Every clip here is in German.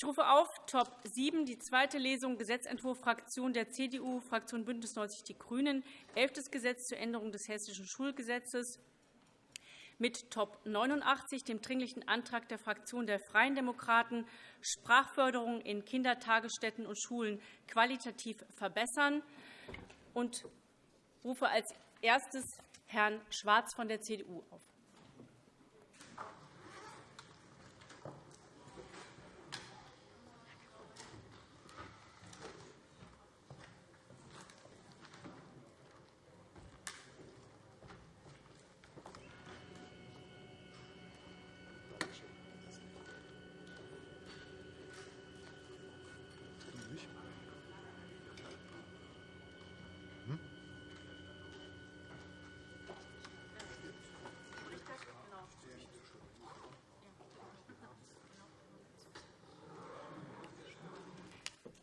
Ich rufe auf Top 7, die zweite Lesung, Gesetzentwurf Fraktion der CDU, Fraktion BÜNDNIS 90 die GRÜNEN, elftes Gesetz zur Änderung des Hessischen Schulgesetzes mit Top 89, dem Dringlichen Antrag der Fraktion der Freien Demokraten, Sprachförderung in Kindertagesstätten und Schulen qualitativ verbessern, und rufe als erstes Herrn Schwarz von der CDU auf.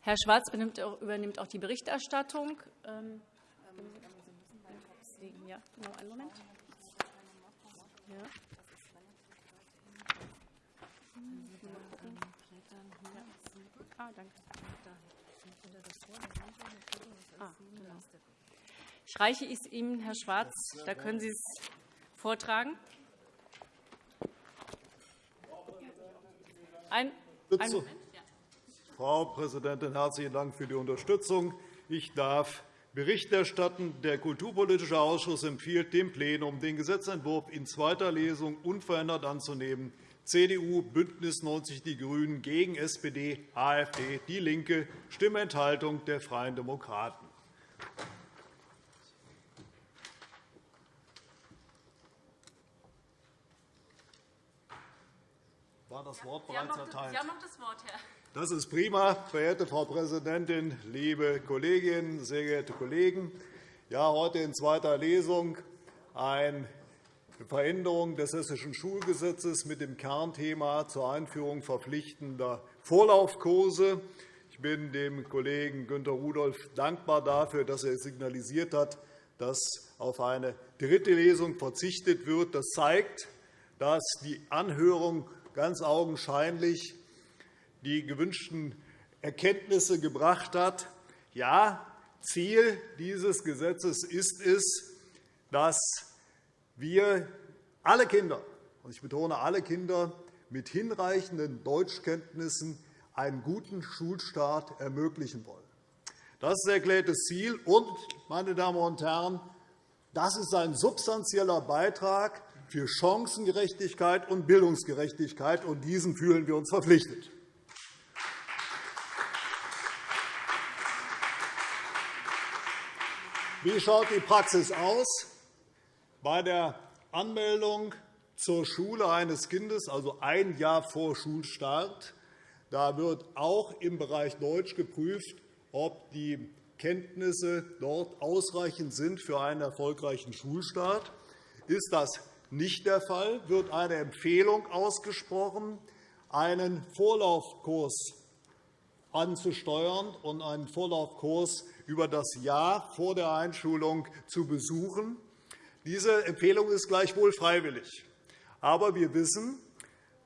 Herr Schwarz übernimmt auch die Berichterstattung. Ähm, ja, genau, einen Moment. Ja. Ah, danke. Ah, genau. Ich reiche es Ihnen, Herr Schwarz. Da können Sie es vortragen. Ein, ein Moment. Frau Präsidentin, herzlichen Dank für die Unterstützung. Ich darf Bericht erstatten. Der Kulturpolitische Ausschuss empfiehlt dem Plenum, den Gesetzentwurf in zweiter Lesung unverändert anzunehmen. CDU, BÜNDNIS 90 die GRÜNEN gegen SPD, AfD, DIE LINKE, Stimmenthaltung der Freien Demokraten. War das Wort bereits erteilt? Sie haben noch das Wort, Herr. Das ist prima, verehrte Frau Präsidentin, liebe Kolleginnen, sehr geehrte Kollegen! Ja, heute in zweiter Lesung eine Veränderung des Hessischen Schulgesetzes mit dem Kernthema zur Einführung verpflichtender Vorlaufkurse. Ich bin dem Kollegen Günter Rudolph dankbar dafür, dass er signalisiert hat, dass auf eine dritte Lesung verzichtet wird. Das zeigt, dass die Anhörung ganz augenscheinlich die gewünschten Erkenntnisse gebracht hat. Ja, Ziel dieses Gesetzes ist es, dass wir alle Kinder, ich betone alle Kinder, mit hinreichenden Deutschkenntnissen einen guten Schulstart ermöglichen wollen. Das ist das erklärte Ziel. Und, meine Damen und Herren, das ist ein substanzieller Beitrag für Chancengerechtigkeit und Bildungsgerechtigkeit, und diesen fühlen wir uns verpflichtet. Wie schaut die Praxis aus? Bei der Anmeldung zur Schule eines Kindes, also ein Jahr vor Schulstart, da wird auch im Bereich Deutsch geprüft, ob die Kenntnisse dort ausreichend sind für einen erfolgreichen Schulstart. Ist das nicht der Fall, wird eine Empfehlung ausgesprochen, einen Vorlaufkurs anzusteuern und einen Vorlaufkurs über das Jahr vor der Einschulung zu besuchen. Diese Empfehlung ist gleichwohl freiwillig. Aber wir wissen,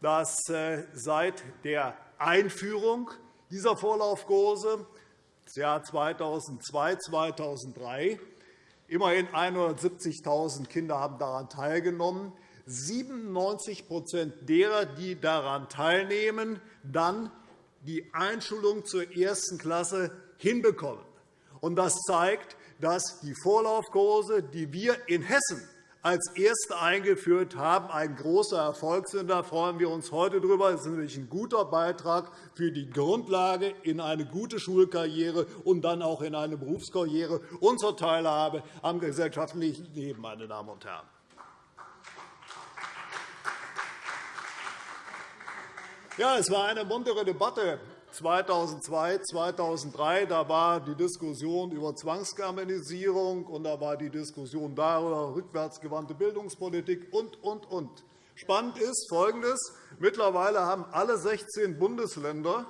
dass äh, seit der Einführung dieser Vorlaufkurse das Jahr 2002 2003 immerhin 170.000 Kinder haben daran teilgenommen. 97% derer, die daran teilnehmen, dann die Einschulung zur ersten Klasse hinbekommen. Das zeigt, dass die Vorlaufkurse, die wir in Hessen als erste eingeführt haben, ein großer Erfolg sind. Da freuen wir uns heute darüber. Das ist nämlich ein guter Beitrag für die Grundlage in eine gute Schulkarriere und dann auch in eine Berufskarriere und zur Teilhabe am gesellschaftlichen Leben. Meine Damen und Herren. Ja, es war eine muntere Debatte 2002, 2003, da war die Diskussion über Zwangsgermanisierung, und da war die Diskussion darüber, rückwärtsgewandte Bildungspolitik und, und, und. Spannend ist Folgendes. Mittlerweile haben alle 16 Bundesländer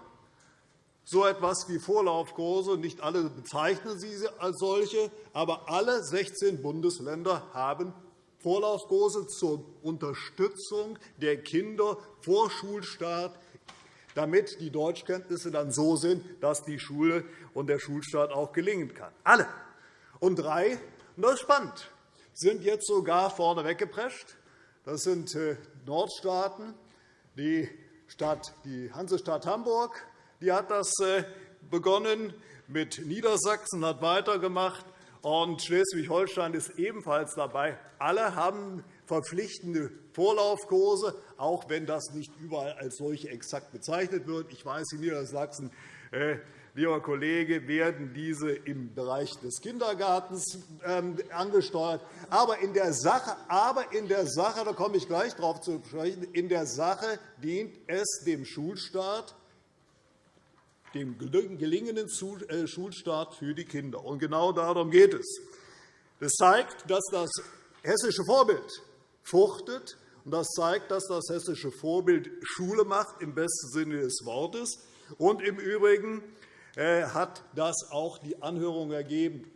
so etwas wie Vorlaufkurse. Nicht alle bezeichnen sie als solche, aber alle 16 Bundesländer haben Vorlaufkurse zur Unterstützung der Kinder vor Schulstart damit die Deutschkenntnisse dann so sind, dass die Schule und der Schulstart auch gelingen kann. Alle. Und drei, und das ist spannend, sind jetzt sogar vorne weggeprescht. Das sind äh, Nordstaaten, die, Stadt, die Hansestadt Hamburg die hat das äh, begonnen, mit Niedersachsen hat weitergemacht, und Schleswig-Holstein ist ebenfalls dabei. Alle haben verpflichtende Vorlaufkurse, auch wenn das nicht überall als solche exakt bezeichnet wird. Ich weiß, in Niedersachsen äh, lieber Kollege, werden diese im Bereich des Kindergartens ähm, angesteuert. Aber in der Sache, aber in der Sache da komme ich gleich darauf zu sprechen, in der Sache dient es dem Schulstaat, dem gelingenden äh, Schulstart für die Kinder. Genau darum geht es. Das zeigt, dass das hessische Vorbild fruchtet. Und das zeigt, dass das hessische Vorbild Schule macht, im besten Sinne des Wortes. Und im Übrigen äh, hat das auch die Anhörung ergeben.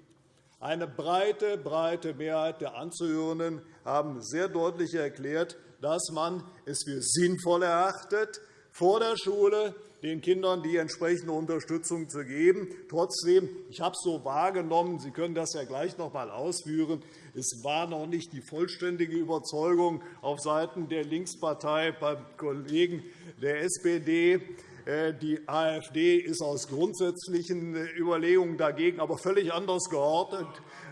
Eine breite, breite Mehrheit der Anzuhörenden haben sehr deutlich erklärt, dass man es für sinnvoll erachtet, vor der Schule den Kindern die entsprechende Unterstützung zu geben. Trotzdem, ich habe es so wahrgenommen, Sie können das ja gleich noch einmal ausführen, es war noch nicht die vollständige Überzeugung aufseiten der Linkspartei beim Kollegen der SPD. Äh, die AfD ist aus grundsätzlichen Überlegungen dagegen, aber völlig anders geordnet,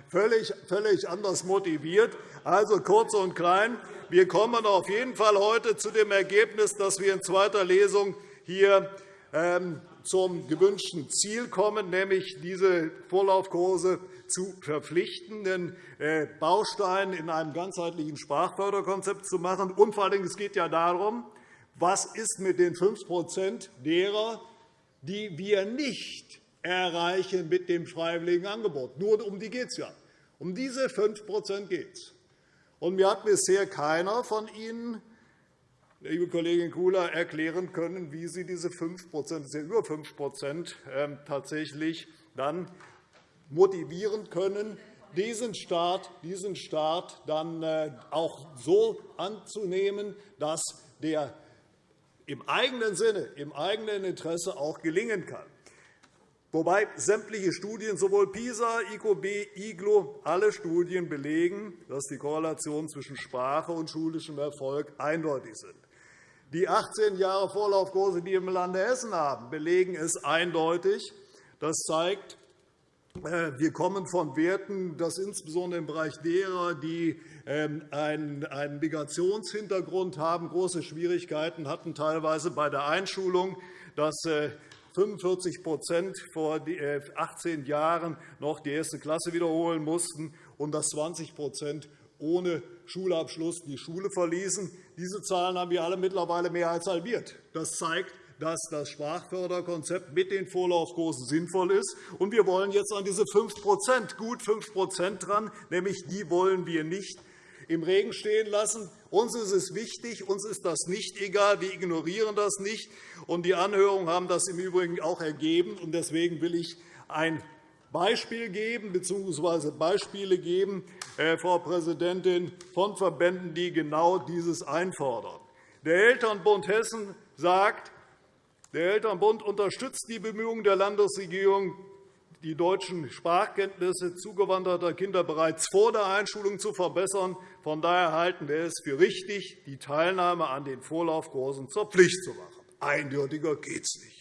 völlig, völlig anders motiviert. Also kurz und klein, wir kommen auf jeden Fall heute zu dem Ergebnis, dass wir in zweiter Lesung hier ähm, zum gewünschten Ziel kommen, nämlich diese Vorlaufkurse zu verpflichtenden äh, Bausteinen in einem ganzheitlichen Sprachförderkonzept zu machen. Und vor allem, es geht ja darum, was ist mit den 5% derer, die wir nicht erreichen mit dem freiwilligen Angebot. Nur um die geht es ja. Um diese 5% geht es. mir hat bisher keiner von Ihnen liebe Kollegin Kula, erklären können, wie Sie diese 5 das ja über 5 ähm, tatsächlich dann motivieren können, diesen Staat, diesen Staat dann äh, auch so anzunehmen, dass der im eigenen Sinne, im eigenen Interesse auch gelingen kann. Wobei sämtliche Studien, sowohl PISA, IQB, IGLO, alle Studien belegen, dass die Korrelation zwischen Sprache und schulischem Erfolg eindeutig sind. Die 18 Jahre Vorlaufkurse, die wir im Lande Hessen haben, belegen es eindeutig. Das zeigt, äh, wir kommen von Werten, dass insbesondere im Bereich derer, die ähm, einen Migrationshintergrund haben, große Schwierigkeiten hatten, teilweise bei der Einschulung, dass 45% äh, vor 18 äh, Jahren noch die erste Klasse wiederholen mussten und dass 20% ohne Schulabschluss die Schule verließen. Diese Zahlen haben wir alle mittlerweile mehr als halbiert. Das zeigt, dass das Sprachförderkonzept mit den Vorlaufkursen sinnvoll ist. Und wir wollen jetzt an diese 5% gut 5% dran, nämlich die wollen wir nicht im Regen stehen lassen. Uns ist es wichtig, uns ist das nicht egal, wir ignorieren das nicht. Und die Anhörungen haben das im Übrigen auch ergeben. Und deswegen will ich ein Beispiel geben bzw. Beispiele geben, äh, Frau Präsidentin, von Verbänden, die genau dieses einfordern. Der Elternbund Hessen sagt, der Elternbund unterstützt die Bemühungen der Landesregierung, die deutschen Sprachkenntnisse zugewanderter Kinder bereits vor der Einschulung zu verbessern. Von daher halten wir es für richtig, die Teilnahme an den Vorlaufkursen zur Pflicht zu machen. Eindeutiger geht es nicht.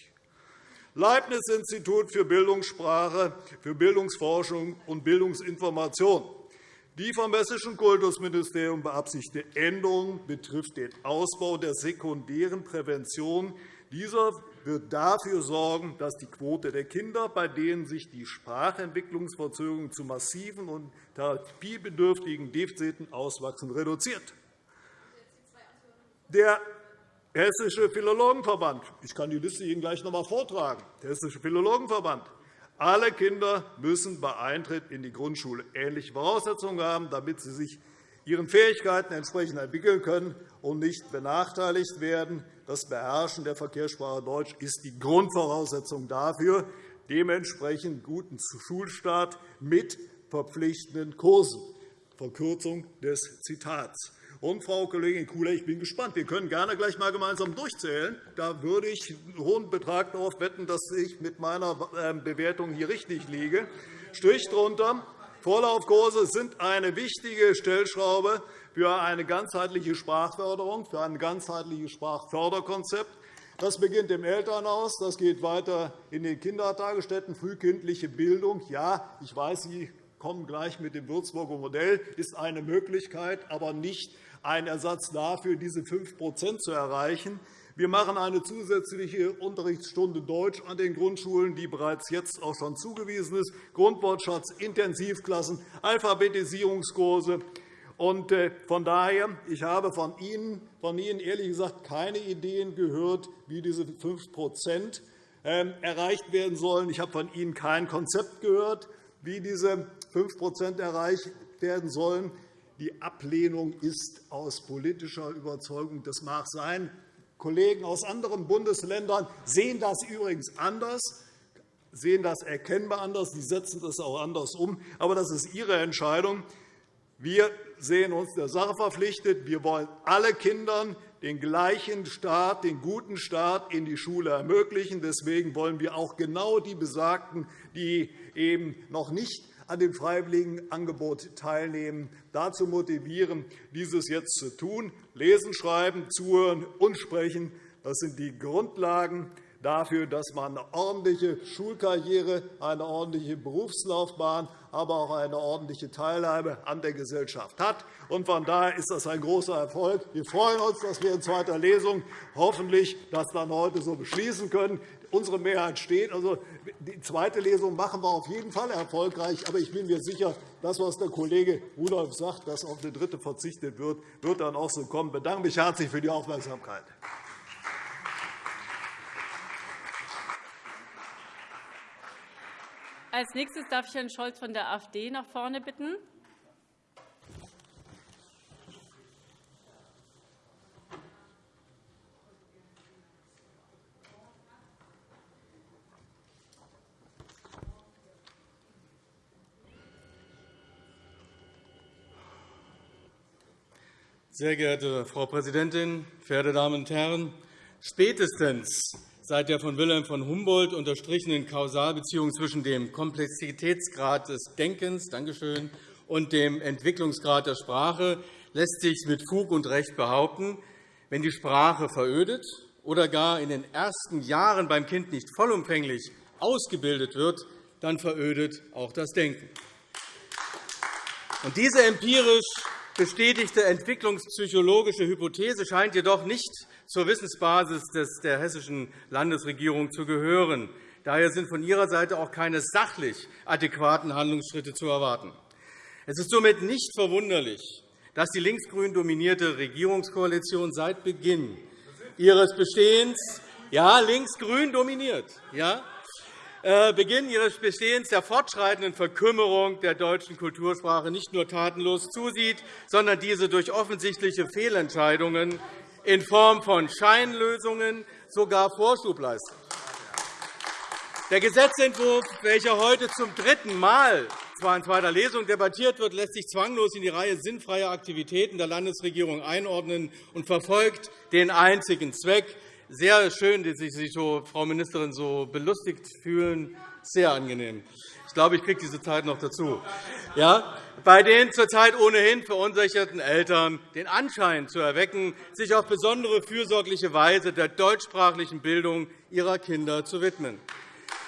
Leibniz-Institut für Bildungssprache, für Bildungsforschung und Bildungsinformation. Die vom Hessischen Kultusministerium beabsichtigte Änderung betrifft den Ausbau der sekundären Prävention. Dieser wird dafür sorgen, dass die Quote der Kinder, bei denen sich die Sprachentwicklungsverzögerungen zu massiven und therapiebedürftigen Defiziten auswachsen, reduziert. Der Hessische Philologenverband. Ich kann die Liste Ihnen gleich noch einmal vortragen. Hessische Philologenverband. Alle Kinder müssen bei Eintritt in die Grundschule ähnliche Voraussetzungen haben, damit sie sich ihren Fähigkeiten entsprechend entwickeln können und nicht benachteiligt werden. Das Beherrschen der Verkehrssprache Deutsch ist die Grundvoraussetzung dafür, dementsprechend guten Schulstart mit verpflichtenden Kursen. Verkürzung des Zitats. Und, Frau Kollegin Kula, ich bin gespannt. Wir können gerne gleich einmal gemeinsam durchzählen. Da würde ich einen hohen Betrag darauf wetten, dass ich mit meiner ähm, Bewertung hier richtig liege. Strich drunter. Vorlaufkurse sind eine wichtige Stellschraube für eine ganzheitliche Sprachförderung, für ein ganzheitliches Sprachförderkonzept. Das beginnt im Elternhaus, das geht weiter in den Kindertagesstätten, frühkindliche Bildung. Ja, ich weiß, Sie kommen gleich mit dem Würzburger Modell, ist eine Möglichkeit, aber nicht ein Ersatz dafür, diese 5% zu erreichen. Wir machen eine zusätzliche Unterrichtsstunde Deutsch an den Grundschulen, die bereits jetzt auch schon zugewiesen ist, Grundwortschatz, Intensivklassen, Alphabetisierungskurse. Äh, von daher, ich habe von Ihnen, von Ihnen ehrlich gesagt keine Ideen gehört, wie diese 5% ähm, erreicht werden sollen. Ich habe von Ihnen kein Konzept gehört, wie diese 5% erreicht werden sollen. Die Ablehnung ist aus politischer Überzeugung. Das mag sein. Kollegen aus anderen Bundesländern sehen das übrigens anders, sehen das erkennbar anders. Sie setzen das auch anders um. Aber das ist Ihre Entscheidung. Wir sehen uns der Sache verpflichtet. Wir wollen alle Kindern den gleichen Start, den guten Start in die Schule ermöglichen. Deswegen wollen wir auch genau die Besagten, die eben noch nicht an dem Freiwilligenangebot teilnehmen, dazu motivieren, dieses jetzt zu tun. Lesen, schreiben, zuhören und sprechen das sind die Grundlagen dafür, dass man eine ordentliche Schulkarriere, eine ordentliche Berufslaufbahn, aber auch eine ordentliche Teilhabe an der Gesellschaft hat. Von daher ist das ein großer Erfolg. Wir freuen uns, dass wir in zweiter Lesung hoffentlich das dann heute so beschließen können. Unsere Mehrheit steht. Also, die zweite Lesung machen wir auf jeden Fall erfolgreich. Aber ich bin mir sicher, das, was der Kollege Rudolph sagt, dass auf eine dritte verzichtet wird, wird dann auch so kommen. Ich bedanke mich herzlich für die Aufmerksamkeit. Als nächstes darf ich Herrn Scholz von der AfD nach vorne bitten. Sehr geehrte Frau Präsidentin, verehrte Damen und Herren! Spätestens seit der von Wilhelm von Humboldt unterstrichenen Kausalbeziehung zwischen dem Komplexitätsgrad des Denkens Dankeschön, und dem Entwicklungsgrad der Sprache lässt sich mit Fug und Recht behaupten, wenn die Sprache verödet oder gar in den ersten Jahren beim Kind nicht vollumfänglich ausgebildet wird, dann verödet auch das Denken. Und diese empirisch bestätigte entwicklungspsychologische Hypothese scheint jedoch nicht zur Wissensbasis der hessischen Landesregierung zu gehören. Daher sind von Ihrer Seite auch keine sachlich adäquaten Handlungsschritte zu erwarten. Es ist somit nicht verwunderlich, dass die linksgrün dominierte Regierungskoalition seit Beginn ihres Bestehens ja, linksgrün dominiert, ja, Beginn ihres Bestehens der fortschreitenden Verkümmerung der deutschen Kultursprache nicht nur tatenlos zusieht, sondern diese durch offensichtliche Fehlentscheidungen in Form von Scheinlösungen sogar Vorschub leistet. Der Gesetzentwurf, welcher heute zum dritten Mal zwar in zweiter Lesung debattiert wird, lässt sich zwanglos in die Reihe sinnfreier Aktivitäten der Landesregierung einordnen und verfolgt den einzigen Zweck. Sehr schön, dass Sie sich, so, Frau Ministerin, so belustigt fühlen. Sehr angenehm. Ich glaube, ich kriege diese Zeit noch dazu. Ja? bei den zurzeit ohnehin verunsicherten Eltern den Anschein zu erwecken, sich auf besondere fürsorgliche Weise der deutschsprachlichen Bildung ihrer Kinder zu widmen.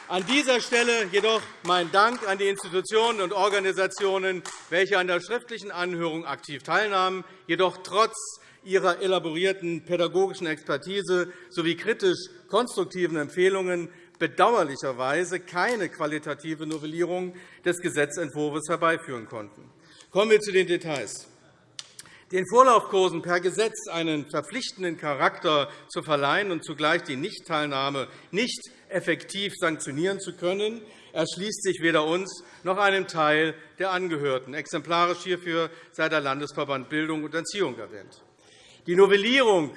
An dieser Stelle jedoch mein Dank an die Institutionen und Organisationen, welche an der schriftlichen Anhörung aktiv teilnahmen, jedoch trotz ihrer elaborierten pädagogischen Expertise sowie kritisch-konstruktiven Empfehlungen bedauerlicherweise keine qualitative Novellierung des Gesetzentwurfs herbeiführen konnten. Kommen wir zu den Details. Den Vorlaufkursen per Gesetz einen verpflichtenden Charakter zu verleihen und zugleich die Nichtteilnahme nicht effektiv sanktionieren zu können, erschließt sich weder uns noch einem Teil der Angehörten. Exemplarisch hierfür sei der Landesverband Bildung und Erziehung erwähnt. Die Novellierung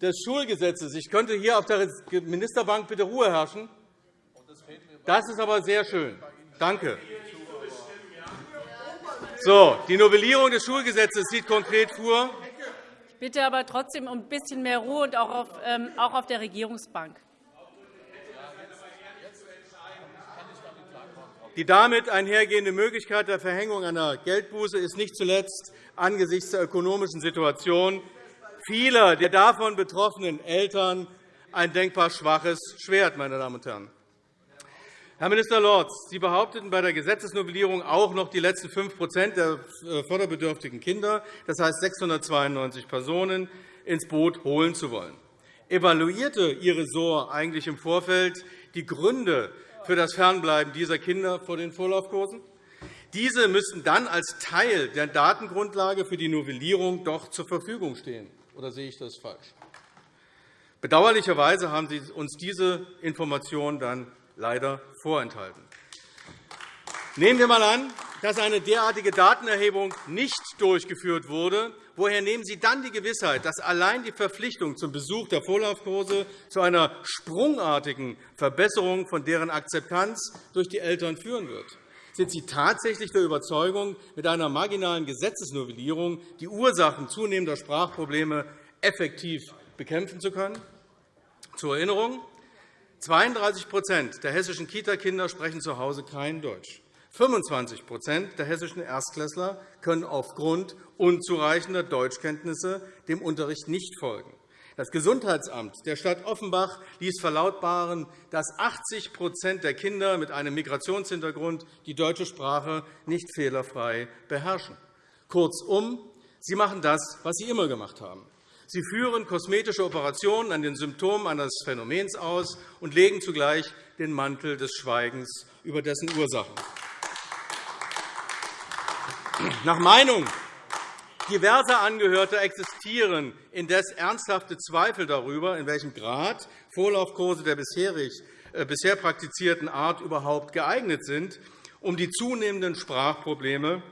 des Schulgesetzes. Ich könnte hier auf der Ministerbank bitte Ruhe herrschen. Das ist aber sehr schön. Danke. So, die Novellierung des Schulgesetzes sieht konkret vor, bitte aber trotzdem um ein bisschen mehr Ruhe und auch auf, ähm, auch auf der Regierungsbank. Die damit einhergehende Möglichkeit der Verhängung einer Geldbuße ist nicht zuletzt angesichts der ökonomischen Situation vieler der davon betroffenen Eltern ein denkbar schwaches Schwert. Meine Damen und Herren. Herr Minister Lorz, Sie behaupteten bei der Gesetzesnovellierung auch noch die letzten 5% der äh, förderbedürftigen Kinder, das heißt 692 Personen, ins Boot holen zu wollen. Evaluierte Ihr Ressort eigentlich im Vorfeld die Gründe für das Fernbleiben dieser Kinder vor den Vorlaufkursen? Diese müssten dann als Teil der Datengrundlage für die Novellierung doch zur Verfügung stehen. Oder sehe ich das falsch? Bedauerlicherweise haben Sie uns diese Informationen dann leider vorenthalten. Nehmen wir einmal an, dass eine derartige Datenerhebung nicht durchgeführt wurde. Woher nehmen Sie dann die Gewissheit, dass allein die Verpflichtung zum Besuch der Vorlaufkurse zu einer sprungartigen Verbesserung von deren Akzeptanz durch die Eltern führen wird? Sind Sie tatsächlich der Überzeugung, mit einer marginalen Gesetzesnovellierung die Ursachen zunehmender Sprachprobleme effektiv bekämpfen zu können? Zur Erinnerung. 32% der hessischen Kitakinder sprechen zu Hause kein Deutsch. 25% der hessischen Erstklässler können aufgrund unzureichender Deutschkenntnisse dem Unterricht nicht folgen. Das Gesundheitsamt der Stadt Offenbach ließ verlautbaren, dass 80% der Kinder mit einem Migrationshintergrund die deutsche Sprache nicht fehlerfrei beherrschen. Kurzum, sie machen das, was sie immer gemacht haben. Sie führen kosmetische Operationen an den Symptomen eines Phänomens aus und legen zugleich den Mantel des Schweigens über dessen Ursachen. Nach Meinung diverser Angehörter existieren indes ernsthafte Zweifel darüber, in welchem Grad Vorlaufkurse der äh, bisher praktizierten Art überhaupt geeignet sind, um die zunehmenden Sprachprobleme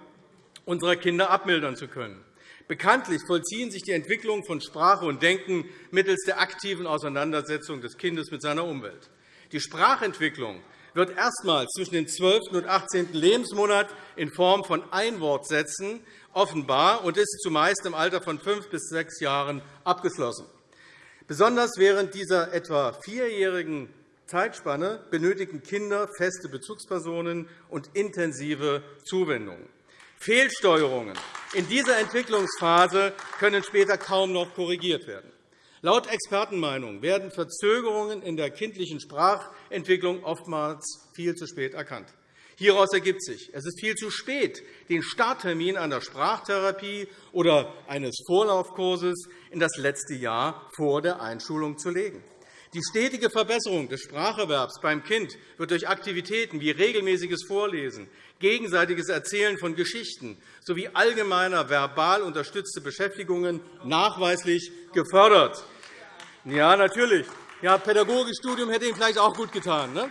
unserer Kinder abmildern zu können. Bekanntlich vollziehen sich die Entwicklungen von Sprache und Denken mittels der aktiven Auseinandersetzung des Kindes mit seiner Umwelt. Die Sprachentwicklung wird erstmals zwischen dem 12. und 18. Lebensmonat in Form von Einwortsätzen offenbar und ist zumeist im Alter von fünf bis sechs Jahren abgeschlossen. Besonders während dieser etwa vierjährigen Zeitspanne benötigen Kinder feste Bezugspersonen und intensive Zuwendungen. Fehlsteuerungen in dieser Entwicklungsphase können später kaum noch korrigiert werden. Laut Expertenmeinung werden Verzögerungen in der kindlichen Sprachentwicklung oftmals viel zu spät erkannt. Hieraus ergibt sich, es ist viel zu spät, den Starttermin einer Sprachtherapie oder eines Vorlaufkurses in das letzte Jahr vor der Einschulung zu legen. Die stetige Verbesserung des Spracherwerbs beim Kind wird durch Aktivitäten wie regelmäßiges Vorlesen, gegenseitiges Erzählen von Geschichten sowie allgemeiner verbal unterstützte Beschäftigungen nachweislich gefördert. Ja, natürlich. Ja, Pädagogikstudium hätte Ihnen vielleicht auch gut getan. Ne?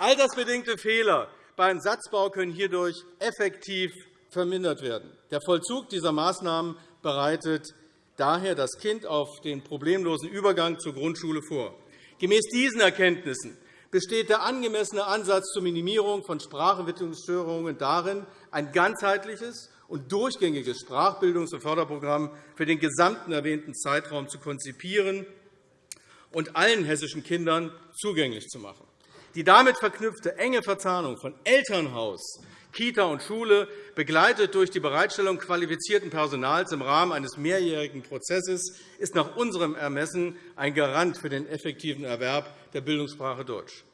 Altersbedingte Fehler beim Satzbau können hierdurch effektiv vermindert werden. Der Vollzug dieser Maßnahmen bereitet daher das Kind auf den problemlosen Übergang zur Grundschule vor. Gemäß diesen Erkenntnissen besteht der angemessene Ansatz zur Minimierung von Sprachentwicklungsstörungen darin, ein ganzheitliches und durchgängiges Sprachbildungs- und Förderprogramm für den gesamten erwähnten Zeitraum zu konzipieren und allen hessischen Kindern zugänglich zu machen. Die damit verknüpfte enge Verzahnung von Elternhaus, Kita und Schule, begleitet durch die Bereitstellung qualifizierten Personals im Rahmen eines mehrjährigen Prozesses, ist nach unserem Ermessen ein Garant für den effektiven Erwerb der Bildungssprache Deutsch.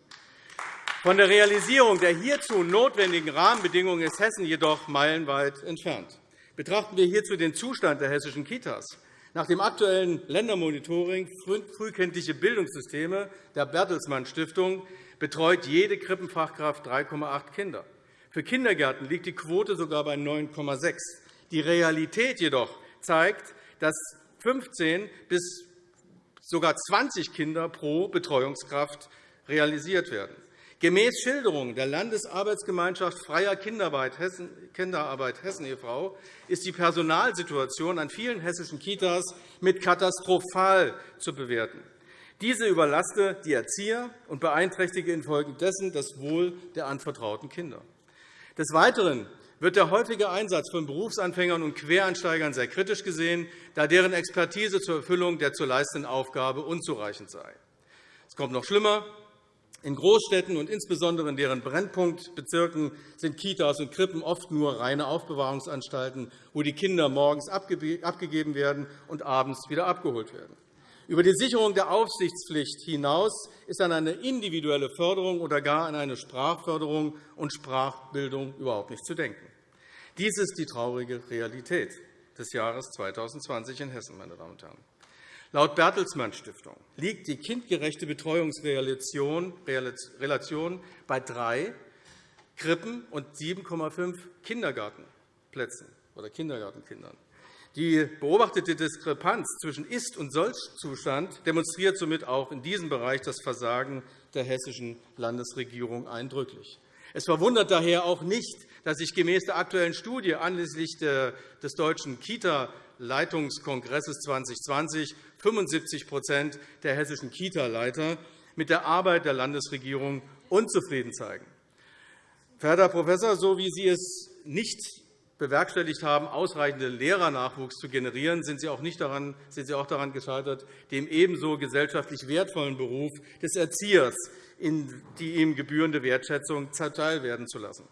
Von der Realisierung der hierzu notwendigen Rahmenbedingungen ist Hessen jedoch meilenweit entfernt. Betrachten wir hierzu den Zustand der hessischen Kitas. Nach dem aktuellen Ländermonitoring Frühkindliche Bildungssysteme der Bertelsmann Stiftung betreut jede Krippenfachkraft 3,8 Kinder. Für Kindergärten liegt die Quote sogar bei 9,6. Die Realität jedoch zeigt, dass 15 bis sogar 20 Kinder pro Betreuungskraft realisiert werden. Gemäß Schilderungen der Landesarbeitsgemeinschaft Freier Kinderarbeit Hessen, e.V. ist die Personalsituation an vielen hessischen Kitas mit katastrophal zu bewerten. Diese überlaste die Erzieher und beeinträchtige infolgedessen das Wohl der anvertrauten Kinder. Des Weiteren wird der häufige Einsatz von Berufsanfängern und Quereinsteigern sehr kritisch gesehen, da deren Expertise zur Erfüllung der zu leistenden Aufgabe unzureichend sei. Es kommt noch schlimmer. In Großstädten und insbesondere in deren Brennpunktbezirken sind Kitas und Krippen oft nur reine Aufbewahrungsanstalten, wo die Kinder morgens abgegeben werden und abends wieder abgeholt werden. Über die Sicherung der Aufsichtspflicht hinaus ist an eine individuelle Förderung oder gar an eine Sprachförderung und Sprachbildung überhaupt nicht zu denken. Dies ist die traurige Realität des Jahres 2020 in Hessen. Meine Damen und Herren. Laut Bertelsmann Stiftung liegt die kindgerechte Betreuungsrelation bei drei Krippen und 7,5 Kindergartenplätzen oder Kindergartenkindern. Die beobachtete Diskrepanz zwischen Ist- und Soll-Zustand demonstriert somit auch in diesem Bereich das Versagen der hessischen Landesregierung eindrücklich. Es verwundert daher auch nicht, dass sich gemäß der aktuellen Studie anlässlich des Deutschen Kita-Leitungskongresses 2020 75% der hessischen Kita-Leiter mit der Arbeit der Landesregierung unzufrieden zeigen. Verehrter Herr Professor, so wie Sie es nicht bewerkstelligt haben, ausreichenden Lehrernachwuchs zu generieren, sind Sie auch, nicht daran, sind Sie auch daran gescheitert, dem ebenso gesellschaftlich wertvollen Beruf des Erziehers in die ihm gebührende Wertschätzung zuteilwerden zu lassen.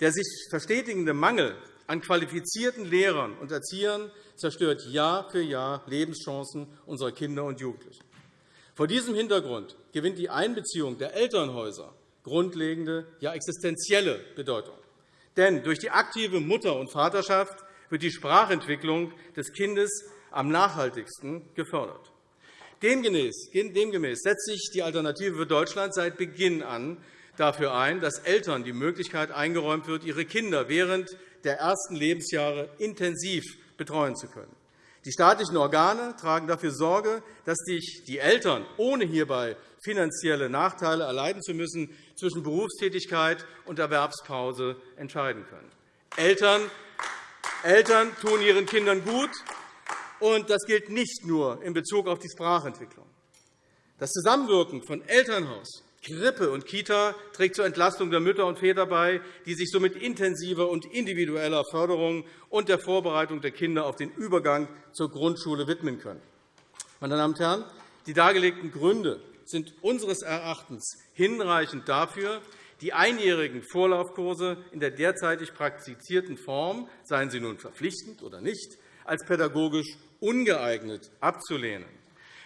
Der sich verstetigende Mangel an qualifizierten Lehrern und Erziehern zerstört Jahr für Jahr Lebenschancen unserer Kinder und Jugendlichen. Vor diesem Hintergrund gewinnt die Einbeziehung der Elternhäuser grundlegende, ja existenzielle Bedeutung. Denn durch die aktive Mutter- und Vaterschaft wird die Sprachentwicklung des Kindes am nachhaltigsten gefördert. Demgemäß setzt sich die Alternative für Deutschland seit Beginn an dafür ein, dass Eltern die Möglichkeit eingeräumt wird, ihre Kinder während der ersten Lebensjahre intensiv betreuen zu können. Die staatlichen Organe tragen dafür Sorge, dass sich die Eltern, ohne hierbei finanzielle Nachteile erleiden zu müssen, zwischen Berufstätigkeit und Erwerbspause entscheiden können. Eltern, Eltern tun ihren Kindern gut, und das gilt nicht nur in Bezug auf die Sprachentwicklung. Das Zusammenwirken von Elternhaus, Krippe und Kita trägt zur Entlastung der Mütter und Väter bei, die sich somit intensiver und individueller Förderung und der Vorbereitung der Kinder auf den Übergang zur Grundschule widmen können. Meine Damen und Herren, die dargelegten Gründe sind unseres Erachtens hinreichend dafür, die einjährigen Vorlaufkurse in der derzeitig praktizierten Form, seien sie nun verpflichtend oder nicht, als pädagogisch ungeeignet abzulehnen.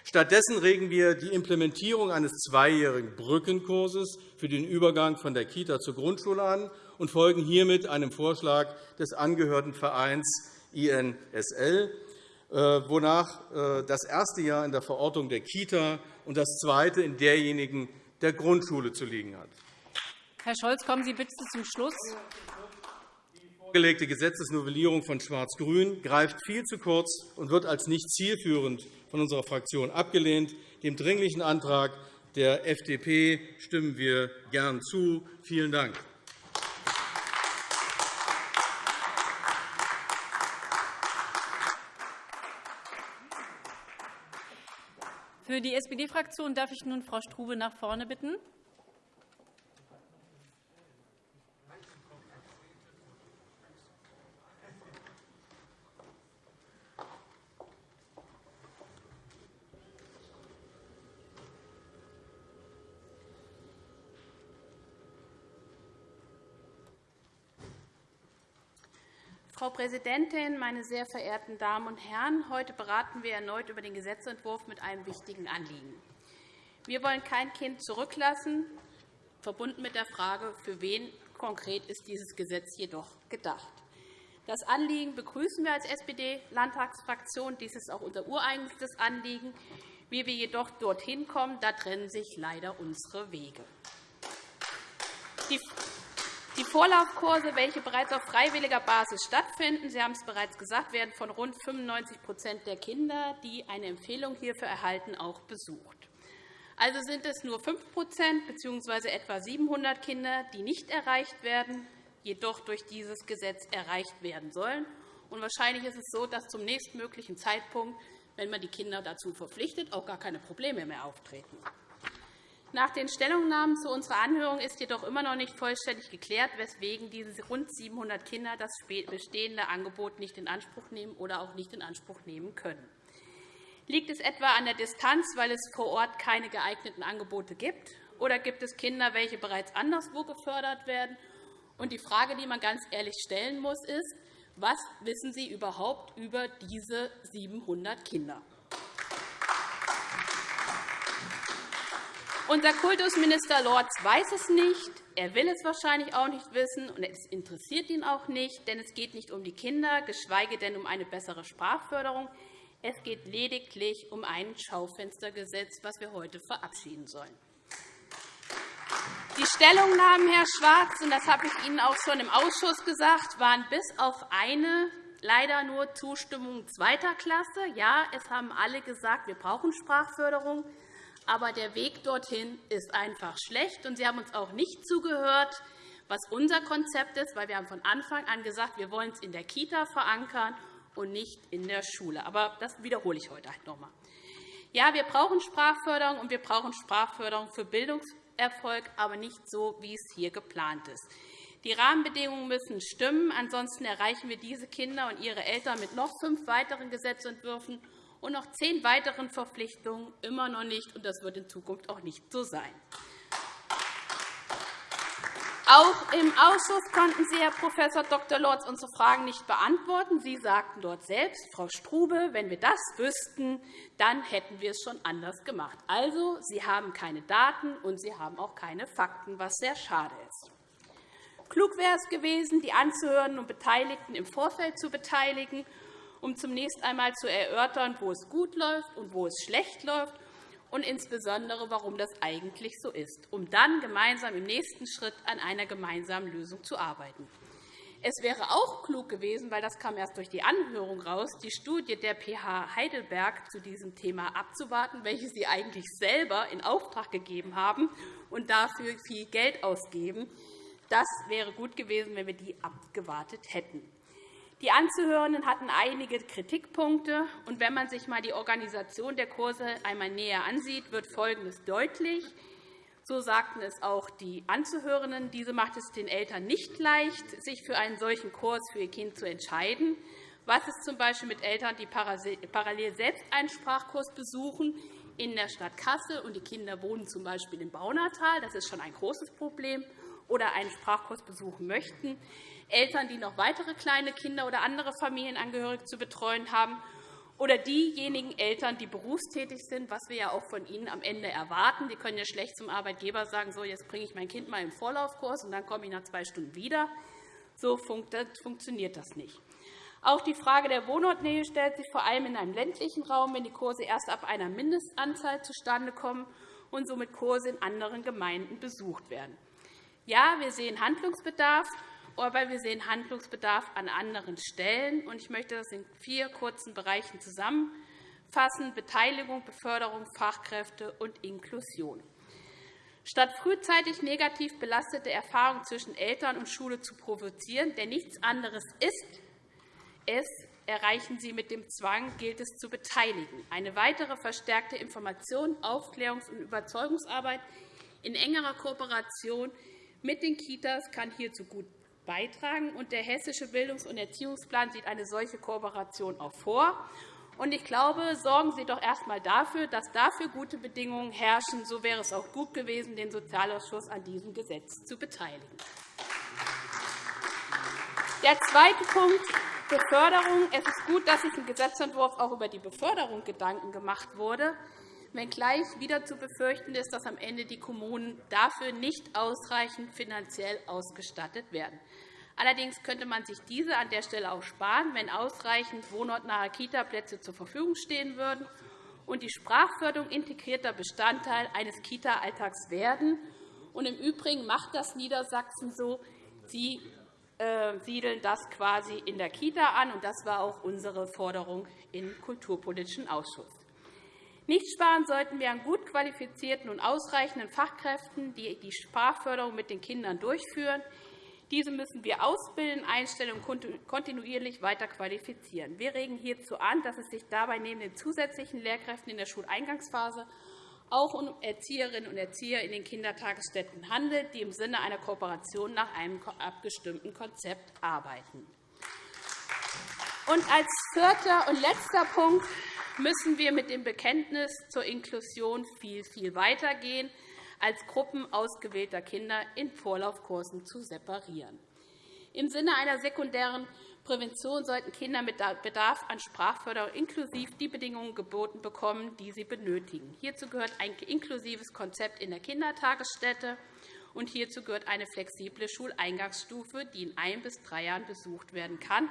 Stattdessen regen wir die Implementierung eines zweijährigen Brückenkurses für den Übergang von der Kita zur Grundschule an und folgen hiermit einem Vorschlag des angehörten Vereins INSL, äh, wonach äh, das erste Jahr in der Verordnung der Kita und das zweite in derjenigen der Grundschule zu liegen hat. Herr Scholz, kommen Sie bitte zum Schluss vorgelegte Gesetzesnovellierung von Schwarz-Grün greift viel zu kurz und wird als nicht zielführend von unserer Fraktion abgelehnt. Dem Dringlichen Antrag der FDP stimmen wir gern zu. Vielen Dank. Für die SPD-Fraktion darf ich nun Frau Strube nach vorne bitten. Präsidentin, meine sehr verehrten Damen und Herren! Heute beraten wir erneut über den Gesetzentwurf mit einem wichtigen Anliegen. Wir wollen kein Kind zurücklassen, verbunden mit der Frage, für wen konkret ist dieses Gesetz jedoch gedacht. Das Anliegen begrüßen wir als SPD-Landtagsfraktion. Dies ist auch unser ureigenstes Anliegen. Wie wir jedoch dorthin kommen, da trennen sich leider unsere Wege. Die Vorlaufkurse, welche bereits auf freiwilliger Basis stattfinden, Sie haben es bereits gesagt, werden von rund 95% der Kinder, die eine Empfehlung hierfür erhalten, auch besucht. Also sind es nur 5% bzw. etwa 700 Kinder, die nicht erreicht werden, jedoch durch dieses Gesetz erreicht werden sollen. Und wahrscheinlich ist es so, dass zum nächstmöglichen Zeitpunkt, wenn man die Kinder dazu verpflichtet, auch gar keine Probleme mehr auftreten. Nach den Stellungnahmen zu unserer Anhörung ist jedoch immer noch nicht vollständig geklärt, weswegen diese rund 700 Kinder das bestehende Angebot nicht in Anspruch nehmen oder auch nicht in Anspruch nehmen können. Liegt es etwa an der Distanz, weil es vor Ort keine geeigneten Angebote gibt? Oder gibt es Kinder, welche bereits anderswo gefördert werden? Und die Frage, die man ganz ehrlich stellen muss, ist, was wissen Sie überhaupt über diese 700 Kinder? Unser Kultusminister Lorz weiß es nicht. Er will es wahrscheinlich auch nicht wissen, und es interessiert ihn auch nicht, denn es geht nicht um die Kinder, geschweige denn um eine bessere Sprachförderung. Es geht lediglich um ein Schaufenstergesetz, das wir heute verabschieden sollen. Die Stellungnahmen, Herr Schwarz, und das habe ich Ihnen auch schon im Ausschuss gesagt, waren bis auf eine leider nur Zustimmung zweiter Klasse. Ja, es haben alle gesagt, wir brauchen Sprachförderung, aber der Weg dorthin ist einfach schlecht. Und Sie haben uns auch nicht zugehört, was unser Konzept ist, weil wir haben von Anfang an gesagt, wir wollen es in der Kita verankern und nicht in der Schule. Aber das wiederhole ich heute halt noch einmal. Ja, wir brauchen Sprachförderung, und wir brauchen Sprachförderung für Bildungs Erfolg, aber nicht so, wie es hier geplant ist. Die Rahmenbedingungen müssen stimmen. Ansonsten erreichen wir diese Kinder und ihre Eltern mit noch fünf weiteren Gesetzentwürfen und noch zehn weiteren Verpflichtungen immer noch nicht. und Das wird in Zukunft auch nicht so sein. Auch im Ausschuss konnten Sie, Herr Prof. Dr. Lorz, unsere Fragen nicht beantworten. Sie sagten dort selbst, Frau Strube, wenn wir das wüssten, dann hätten wir es schon anders gemacht. Also, Sie haben keine Daten, und Sie haben auch keine Fakten, was sehr schade ist. Klug wäre es gewesen, die Anzuhörenden und Beteiligten im Vorfeld zu beteiligen, um zunächst einmal zu erörtern, wo es gut läuft und wo es schlecht läuft und insbesondere, warum das eigentlich so ist, um dann gemeinsam im nächsten Schritt an einer gemeinsamen Lösung zu arbeiten. Es wäre auch klug gewesen, weil das kam erst durch die Anhörung raus, die Studie der PH Heidelberg zu diesem Thema abzuwarten, welche Sie eigentlich selber in Auftrag gegeben haben und dafür viel Geld ausgeben. Das wäre gut gewesen, wenn wir die abgewartet hätten. Die Anzuhörenden hatten einige Kritikpunkte. Und wenn man sich einmal die Organisation der Kurse einmal näher ansieht, wird Folgendes deutlich. So sagten es auch die Anzuhörenden. Diese macht es den Eltern nicht leicht, sich für einen solchen Kurs für ihr Kind zu entscheiden. Was ist z.B. mit Eltern, die parallel selbst einen Sprachkurs besuchen in der Stadt Kassel und die Kinder wohnen z. B. im Baunatal? Das ist schon ein großes Problem oder einen Sprachkurs besuchen möchten. Eltern, die noch weitere kleine Kinder oder andere Familienangehörige zu betreuen haben, oder diejenigen Eltern, die berufstätig sind, was wir ja auch von ihnen am Ende erwarten. Die können ja schlecht zum Arbeitgeber sagen, so, jetzt bringe ich mein Kind mal im Vorlaufkurs, und dann komme ich nach zwei Stunden wieder. So funktioniert das nicht. Auch die Frage der Wohnortnähe stellt sich vor allem in einem ländlichen Raum, wenn die Kurse erst ab einer Mindestanzahl zustande kommen und somit Kurse in anderen Gemeinden besucht werden. Ja, wir sehen Handlungsbedarf, aber wir sehen Handlungsbedarf an anderen Stellen. Ich möchte das in vier kurzen Bereichen zusammenfassen. Beteiligung, Beförderung, Fachkräfte und Inklusion. Statt frühzeitig negativ belastete Erfahrungen zwischen Eltern und Schule zu provozieren, der nichts anderes ist, es erreichen Sie mit dem Zwang, gilt es zu beteiligen. Eine weitere verstärkte Information, Aufklärungs- und Überzeugungsarbeit in engerer Kooperation mit den Kitas kann hierzu gut beitragen. Und der Hessische Bildungs- und Erziehungsplan sieht eine solche Kooperation auch vor. Und ich glaube, sorgen Sie doch erst einmal dafür, dass dafür gute Bedingungen herrschen. So wäre es auch gut gewesen, den Sozialausschuss an diesem Gesetz zu beteiligen. Der zweite Punkt, Beförderung. Es ist gut, dass sich im Gesetzentwurf auch über die Beförderung Gedanken gemacht wurde wenngleich wieder zu befürchten ist, dass am Ende die Kommunen dafür nicht ausreichend finanziell ausgestattet werden. Allerdings könnte man sich diese an der Stelle auch sparen, wenn ausreichend wohnortnahe Kitaplätze zur Verfügung stehen würden und die Sprachförderung integrierter Bestandteil eines Kita-Alltags werden. Und Im Übrigen macht das Niedersachsen so. Sie äh, siedeln das quasi in der Kita an. und Das war auch unsere Forderung im Kulturpolitischen Ausschuss. Nicht sparen sollten wir an gut qualifizierten und ausreichenden Fachkräften, die die Sprachförderung mit den Kindern durchführen. Diese müssen wir ausbilden, einstellen und kontinuierlich weiter qualifizieren. Wir regen hierzu an, dass es sich dabei neben den zusätzlichen Lehrkräften in der Schuleingangsphase auch um Erzieherinnen und Erzieher in den Kindertagesstätten handelt, die im Sinne einer Kooperation nach einem abgestimmten Konzept arbeiten. Und als vierter und letzter Punkt müssen wir mit dem Bekenntnis zur Inklusion viel, viel weitergehen, als Gruppen ausgewählter Kinder in Vorlaufkursen zu separieren. Im Sinne einer sekundären Prävention sollten Kinder mit Bedarf an Sprachförderung inklusiv die Bedingungen geboten bekommen, die sie benötigen. Hierzu gehört ein inklusives Konzept in der Kindertagesstätte, und hierzu gehört eine flexible Schuleingangsstufe, die in ein bis drei Jahren besucht werden kann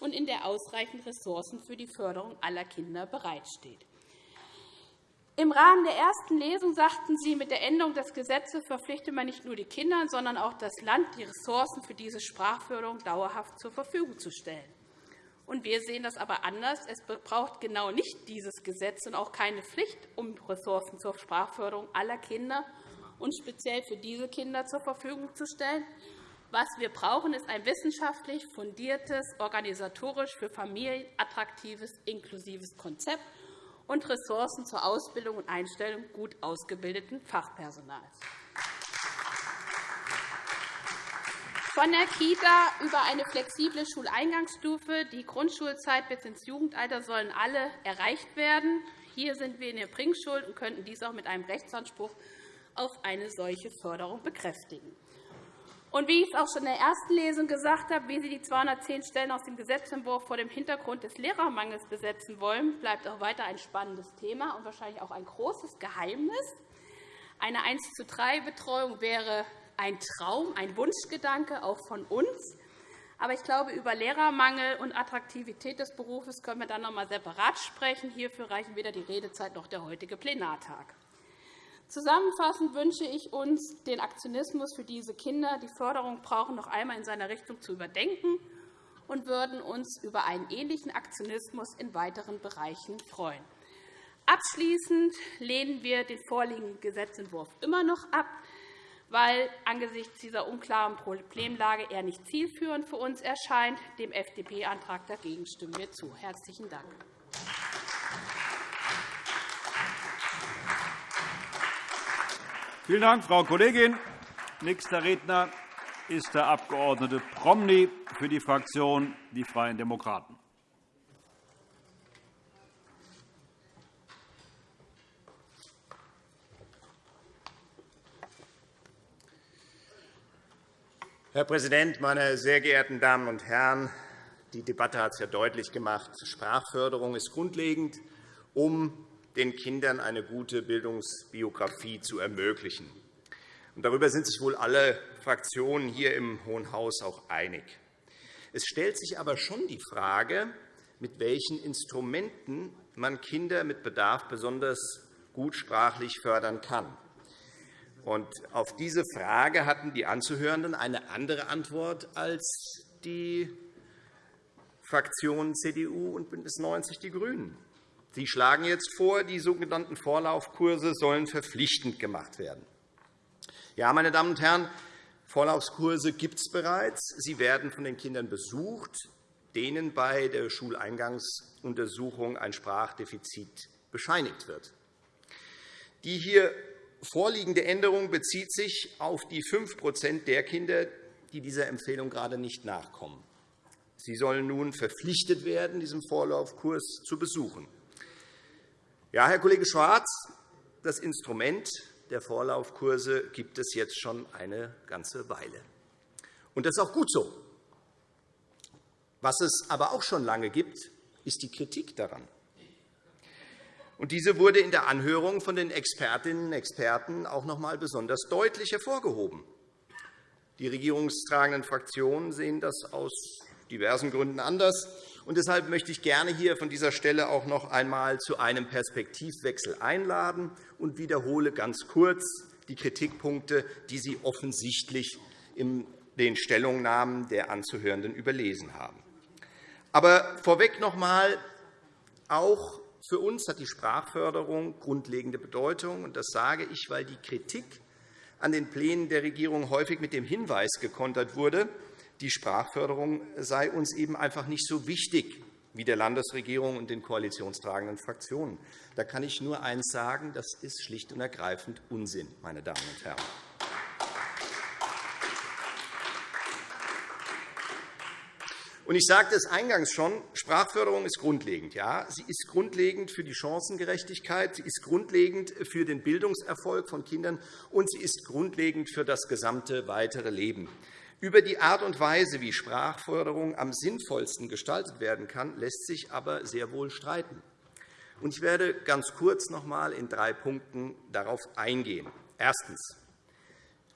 und in der ausreichend Ressourcen für die Förderung aller Kinder bereitsteht. Im Rahmen der ersten Lesung sagten Sie, mit der Änderung des Gesetzes verpflichte man nicht nur die Kinder, sondern auch das Land, die Ressourcen für diese Sprachförderung dauerhaft zur Verfügung zu stellen. Wir sehen das aber anders. Es braucht genau nicht dieses Gesetz und auch keine Pflicht, um Ressourcen zur Sprachförderung aller Kinder und speziell für diese Kinder zur Verfügung zu stellen. Was wir brauchen, ist ein wissenschaftlich fundiertes, organisatorisch für Familien attraktives, inklusives Konzept, und Ressourcen zur Ausbildung und Einstellung gut ausgebildeten Fachpersonals. Von der Kita über eine flexible Schuleingangsstufe, die Grundschulzeit bis ins Jugendalter sollen alle erreicht werden. Hier sind wir in der Bringschuld und könnten dies auch mit einem Rechtsanspruch auf eine solche Förderung bekräftigen. Und wie ich es auch schon in der ersten Lesung gesagt habe, wie Sie die 210 Stellen aus dem Gesetzentwurf vor dem Hintergrund des Lehrermangels besetzen wollen, bleibt auch weiter ein spannendes Thema und wahrscheinlich auch ein großes Geheimnis. Eine 1 zu 3 Betreuung wäre ein Traum, ein Wunschgedanke auch von uns. Aber ich glaube, über Lehrermangel und Attraktivität des Berufes können wir dann noch einmal separat sprechen. Hierfür reichen weder die Redezeit noch der heutige Plenartag. Zusammenfassend wünsche ich uns, den Aktionismus für diese Kinder, die Förderung brauchen, noch einmal in seiner Richtung zu überdenken und würden uns über einen ähnlichen Aktionismus in weiteren Bereichen freuen. Abschließend lehnen wir den vorliegenden Gesetzentwurf immer noch ab, weil angesichts dieser unklaren Problemlage er nicht zielführend für uns erscheint. Dem FDP-Antrag dagegen stimmen wir zu. – Herzlichen Dank. Vielen Dank, Frau Kollegin. Nächster Redner ist der Abg. Promny für die Fraktion Die Freien Demokraten. Herr Präsident, meine sehr geehrten Damen und Herren! Die Debatte hat es ja deutlich gemacht. Sprachförderung ist grundlegend, um den Kindern eine gute Bildungsbiografie zu ermöglichen. darüber sind sich wohl alle Fraktionen hier im Hohen Haus auch einig. Es stellt sich aber schon die Frage, mit welchen Instrumenten man Kinder mit Bedarf besonders gut sprachlich fördern kann. Auf diese Frage hatten die Anzuhörenden eine andere Antwort als die Fraktionen CDU und BÜNDNIS 90 die GRÜNEN. Sie schlagen jetzt vor, die sogenannten Vorlaufkurse sollen verpflichtend gemacht werden. Ja, meine Damen und Herren, Vorlaufkurse gibt es bereits. Sie werden von den Kindern besucht, denen bei der Schuleingangsuntersuchung ein Sprachdefizit bescheinigt wird. Die hier vorliegende Änderung bezieht sich auf die 5% der Kinder, die dieser Empfehlung gerade nicht nachkommen. Sie sollen nun verpflichtet werden, diesen Vorlaufkurs zu besuchen. Ja, Herr Kollege Schwarz, das Instrument der Vorlaufkurse gibt es jetzt schon eine ganze Weile. Und das ist auch gut so. Was es aber auch schon lange gibt, ist die Kritik daran. Und diese wurde in der Anhörung von den Expertinnen und Experten auch noch einmal besonders deutlich hervorgehoben. Die regierungstragenden Fraktionen sehen das aus diversen Gründen anders. Und deshalb möchte ich gerne hier von dieser Stelle auch noch einmal zu einem Perspektivwechsel einladen und wiederhole ganz kurz die Kritikpunkte, die Sie offensichtlich in den Stellungnahmen der Anzuhörenden überlesen haben. Aber vorweg noch einmal, auch für uns hat die Sprachförderung grundlegende Bedeutung. Das sage ich, weil die Kritik an den Plänen der Regierung häufig mit dem Hinweis gekontert wurde, die Sprachförderung sei uns eben einfach nicht so wichtig wie der Landesregierung und den koalitionstragenden Fraktionen. Da kann ich nur eines sagen, das ist schlicht und ergreifend Unsinn, meine Damen und Herren. Ich sagte es eingangs schon, Sprachförderung ist grundlegend. Ja, sie ist grundlegend für die Chancengerechtigkeit, sie ist grundlegend für den Bildungserfolg von Kindern, und sie ist grundlegend für das gesamte weitere Leben. Über die Art und Weise, wie Sprachförderung am sinnvollsten gestaltet werden kann, lässt sich aber sehr wohl streiten. Ich werde ganz kurz noch einmal in drei Punkten darauf eingehen. Erstens.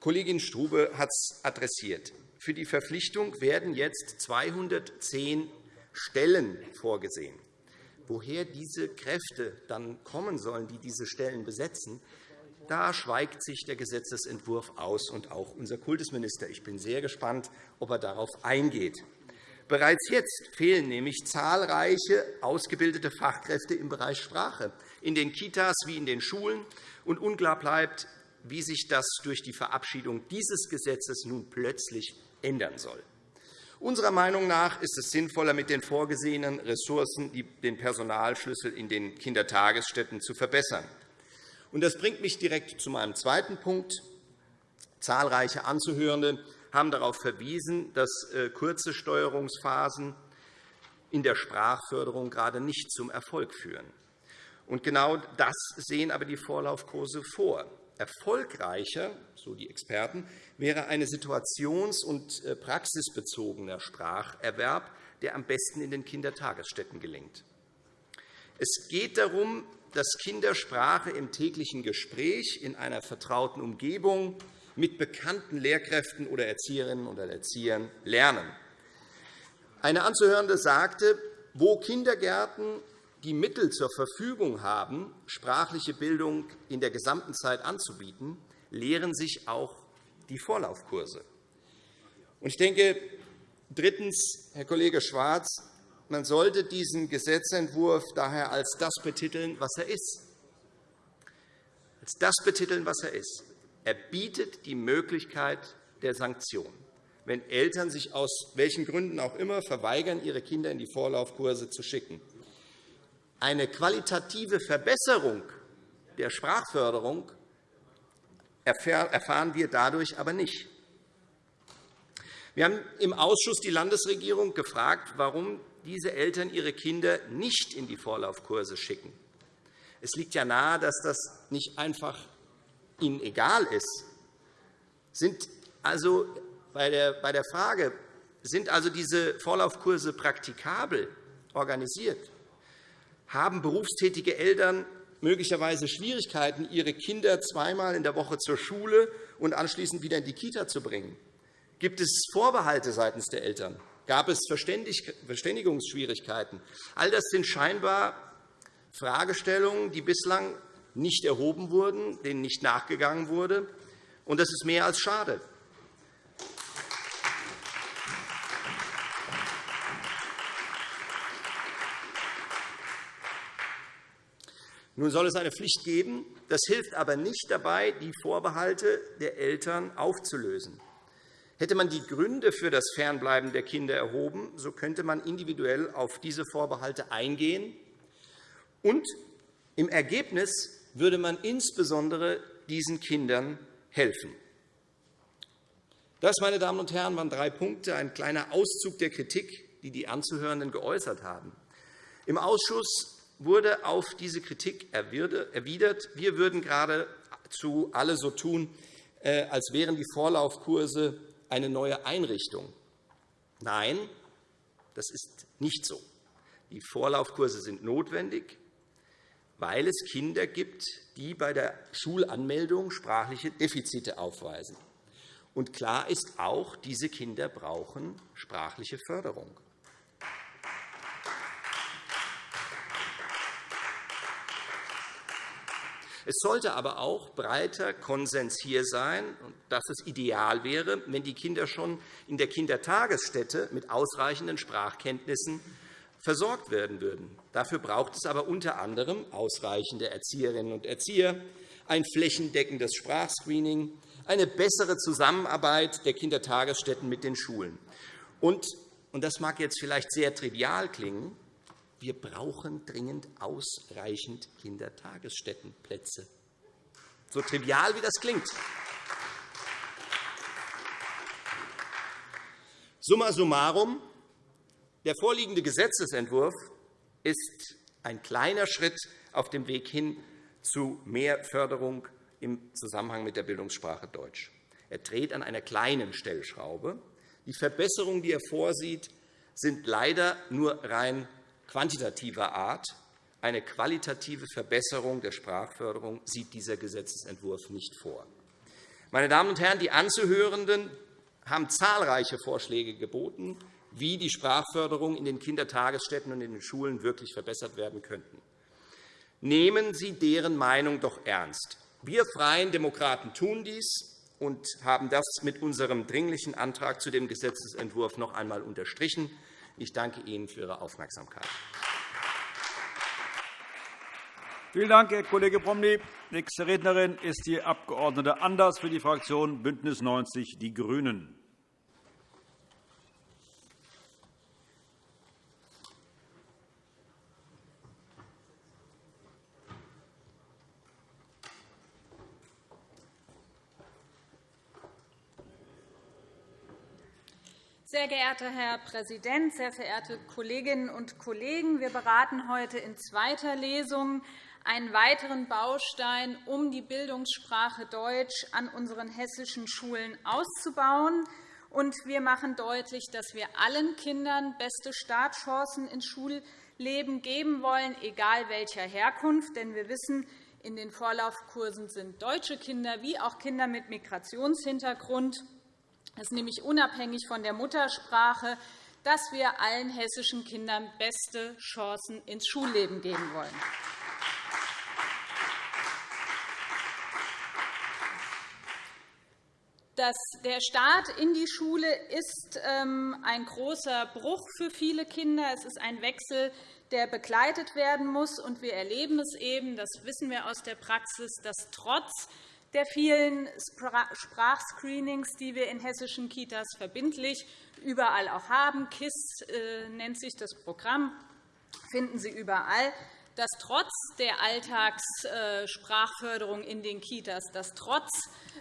Kollegin Strube hat es adressiert. Für die Verpflichtung werden jetzt 210 Stellen vorgesehen. Woher diese Kräfte dann kommen sollen, die diese Stellen besetzen, da schweigt sich der Gesetzentwurf aus, und auch unser Kultusminister. Ich bin sehr gespannt, ob er darauf eingeht. Bereits jetzt fehlen nämlich zahlreiche ausgebildete Fachkräfte im Bereich Sprache, in den Kitas wie in den Schulen. Und unklar bleibt, wie sich das durch die Verabschiedung dieses Gesetzes nun plötzlich ändern soll. Unserer Meinung nach ist es sinnvoller, mit den vorgesehenen Ressourcen den Personalschlüssel in den Kindertagesstätten zu verbessern. Das bringt mich direkt zu meinem zweiten Punkt. Zahlreiche Anzuhörende haben darauf verwiesen, dass äh, kurze Steuerungsphasen in der Sprachförderung gerade nicht zum Erfolg führen. genau das sehen aber die Vorlaufkurse vor. Erfolgreicher, so die Experten, wäre ein situations- und äh, praxisbezogener Spracherwerb, der am besten in den Kindertagesstätten gelingt. Es geht darum, dass Kinder Sprache im täglichen Gespräch in einer vertrauten Umgebung mit bekannten Lehrkräften oder Erzieherinnen oder Erziehern lernen. Eine Anzuhörende sagte, wo Kindergärten die Mittel zur Verfügung haben, sprachliche Bildung in der gesamten Zeit anzubieten, lehren sich auch die Vorlaufkurse. Ich denke, drittens, Herr Kollege Schwarz, man sollte diesen Gesetzentwurf daher als das betiteln, was er ist. Als das betiteln, was er ist. Er bietet die Möglichkeit der Sanktion. Wenn Eltern sich aus welchen Gründen auch immer verweigern, ihre Kinder in die Vorlaufkurse zu schicken, eine qualitative Verbesserung der Sprachförderung erfahren wir dadurch aber nicht. Wir haben im Ausschuss die Landesregierung gefragt, warum diese Eltern ihre Kinder nicht in die Vorlaufkurse schicken. Es liegt ja nahe, dass das nicht einfach ihnen egal ist. Sind also bei der Frage, sind also diese Vorlaufkurse praktikabel organisiert? haben berufstätige Eltern möglicherweise Schwierigkeiten, ihre Kinder zweimal in der Woche zur Schule und anschließend wieder in die Kita zu bringen? Gibt es Vorbehalte seitens der Eltern? Gab es Verständigungsschwierigkeiten? All das sind scheinbar Fragestellungen, die bislang nicht erhoben wurden, denen nicht nachgegangen wurde. Und das ist mehr als schade. Nun soll es eine Pflicht geben. Das hilft aber nicht dabei, die Vorbehalte der Eltern aufzulösen. Hätte man die Gründe für das Fernbleiben der Kinder erhoben, so könnte man individuell auf diese Vorbehalte eingehen. Und im Ergebnis würde man insbesondere diesen Kindern helfen. Das, meine Damen und Herren, waren drei Punkte, ein kleiner Auszug der Kritik, die die Anzuhörenden geäußert haben. Im Ausschuss wurde auf diese Kritik erwidert, wir würden geradezu alle so tun, äh, als wären die Vorlaufkurse eine neue Einrichtung. Nein, das ist nicht so. Die Vorlaufkurse sind notwendig, weil es Kinder gibt, die bei der Schulanmeldung sprachliche Defizite aufweisen. Und klar ist auch, diese Kinder brauchen sprachliche Förderung. Es sollte aber auch breiter Konsens hier sein, dass es ideal wäre, wenn die Kinder schon in der Kindertagesstätte mit ausreichenden Sprachkenntnissen versorgt werden würden. Dafür braucht es aber unter anderem ausreichende Erzieherinnen und Erzieher, ein flächendeckendes Sprachscreening, eine bessere Zusammenarbeit der Kindertagesstätten mit den Schulen. Und, und das mag jetzt vielleicht sehr trivial klingen, wir brauchen dringend ausreichend Kindertagesstättenplätze. So trivial wie das klingt. Summa summarum. Der vorliegende Gesetzentwurf ist ein kleiner Schritt auf dem Weg hin zu mehr Förderung im Zusammenhang mit der Bildungssprache Deutsch. Er dreht an einer kleinen Stellschraube. Die Verbesserungen, die er vorsieht, sind leider nur rein quantitativer Art. Eine qualitative Verbesserung der Sprachförderung sieht dieser Gesetzentwurf nicht vor. Meine Damen und Herren, die Anzuhörenden haben zahlreiche Vorschläge geboten, wie die Sprachförderung in den Kindertagesstätten und in den Schulen wirklich verbessert werden könnte. Nehmen Sie deren Meinung doch ernst. Wir Freien Demokraten tun dies und haben das mit unserem Dringlichen Antrag zu dem Gesetzentwurf noch einmal unterstrichen. Ich danke Ihnen für Ihre Aufmerksamkeit. Vielen Dank, Herr Kollege Promny. Nächste Rednerin ist die Abg. Anders für die Fraktion BÜNDNIS 90 die GRÜNEN. Sehr geehrter Herr Präsident, sehr verehrte Kolleginnen und Kollegen! Wir beraten heute in zweiter Lesung einen weiteren Baustein, um die Bildungssprache Deutsch an unseren hessischen Schulen auszubauen. Wir machen deutlich, dass wir allen Kindern beste Startchancen ins Schulleben geben wollen, egal welcher Herkunft. Denn wir wissen, in den Vorlaufkursen sind deutsche Kinder wie auch Kinder mit Migrationshintergrund. Das ist nämlich unabhängig von der Muttersprache, dass wir allen hessischen Kindern beste Chancen ins Schulleben geben wollen. der Start in die Schule ist ähm, ein großer Bruch für viele Kinder. Es ist ein Wechsel, der begleitet werden muss. wir erleben es eben, das wissen wir aus der Praxis, dass trotz der vielen Sprachscreenings, die wir in hessischen Kitas verbindlich überall auch haben, KISS äh, nennt sich das Programm, finden Sie überall, dass trotz der Alltagssprachförderung in den Kitas, dass trotz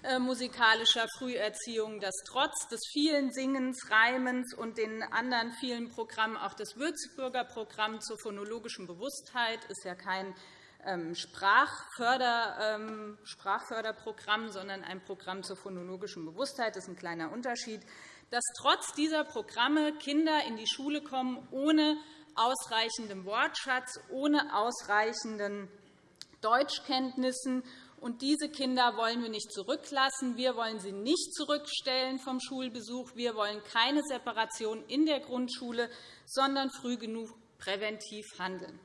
äh, musikalischer Früherziehung, dass trotz des vielen Singens, Reimens und den anderen vielen Programmen, auch das Würzburger Programm zur phonologischen Bewusstheit ist ja kein ähm, ähm, Sprachförderprogramm, sondern ein Programm zur phonologischen Bewusstheit. Das ist ein kleiner Unterschied, dass trotz dieser Programme Kinder in die Schule kommen ohne ausreichendem Wortschatz, ohne ausreichenden Deutschkenntnissen. Und diese Kinder wollen wir nicht zurücklassen. Wir wollen sie nicht zurückstellen vom Schulbesuch. Wir wollen keine Separation in der Grundschule, sondern früh genug präventiv handeln.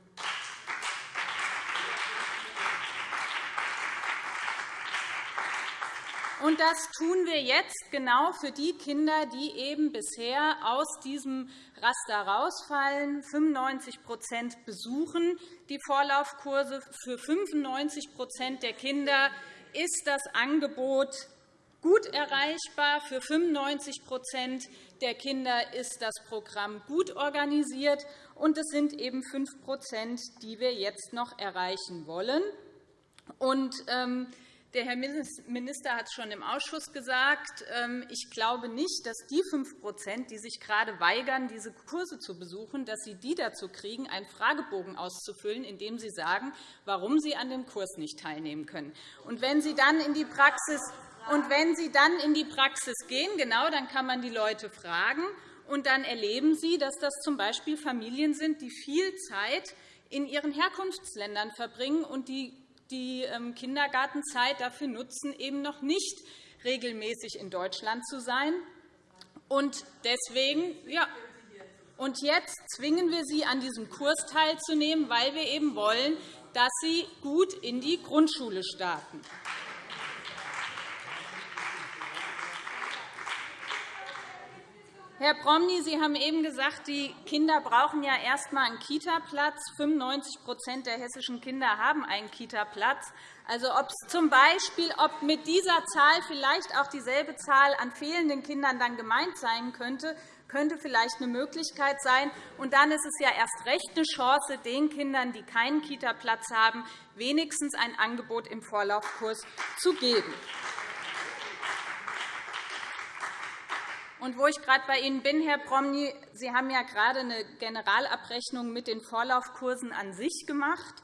Und das tun wir jetzt genau für die Kinder, die eben bisher aus diesem Raster rausfallen. 95% besuchen die Vorlaufkurse. Für 95% der Kinder ist das Angebot gut erreichbar. Für 95% der Kinder ist das Programm gut organisiert. Und es sind eben 5% die wir jetzt noch erreichen wollen. Und, ähm, der Herr Minister hat es schon im Ausschuss gesagt. Ähm, ich glaube nicht, dass die 5% die sich gerade weigern, diese Kurse zu besuchen, dass Sie die dazu kriegen, einen Fragebogen auszufüllen, in dem Sie sagen, warum Sie an dem Kurs nicht teilnehmen können. Und wenn Sie dann in die Praxis und wenn Sie dann in die Praxis gehen, genau, dann kann man die Leute fragen. Und dann erleben Sie, dass das z.B. Familien sind, die viel Zeit in ihren Herkunftsländern verbringen und die die ähm, Kindergartenzeit dafür nutzen, eben noch nicht regelmäßig in Deutschland zu sein. Und deswegen, ja, und jetzt zwingen wir sie, an diesem Kurs teilzunehmen, weil wir eben wollen, dass sie gut in die Grundschule starten. Herr Promny, Sie haben eben gesagt, die Kinder brauchen ja erst einmal einen Kita-Platz. 95% der hessischen Kinder haben einen Kita-Platz. Also ob zum Beispiel, ob mit dieser Zahl vielleicht auch dieselbe Zahl an fehlenden Kindern dann gemeint sein könnte, könnte vielleicht eine Möglichkeit sein. Und dann ist es ja erst recht eine Chance, den Kindern, die keinen Kita-Platz haben, wenigstens ein Angebot im Vorlaufkurs zu geben. Und wo ich gerade bei Ihnen bin, Herr Promny, Sie haben ja gerade eine Generalabrechnung mit den Vorlaufkursen an sich gemacht.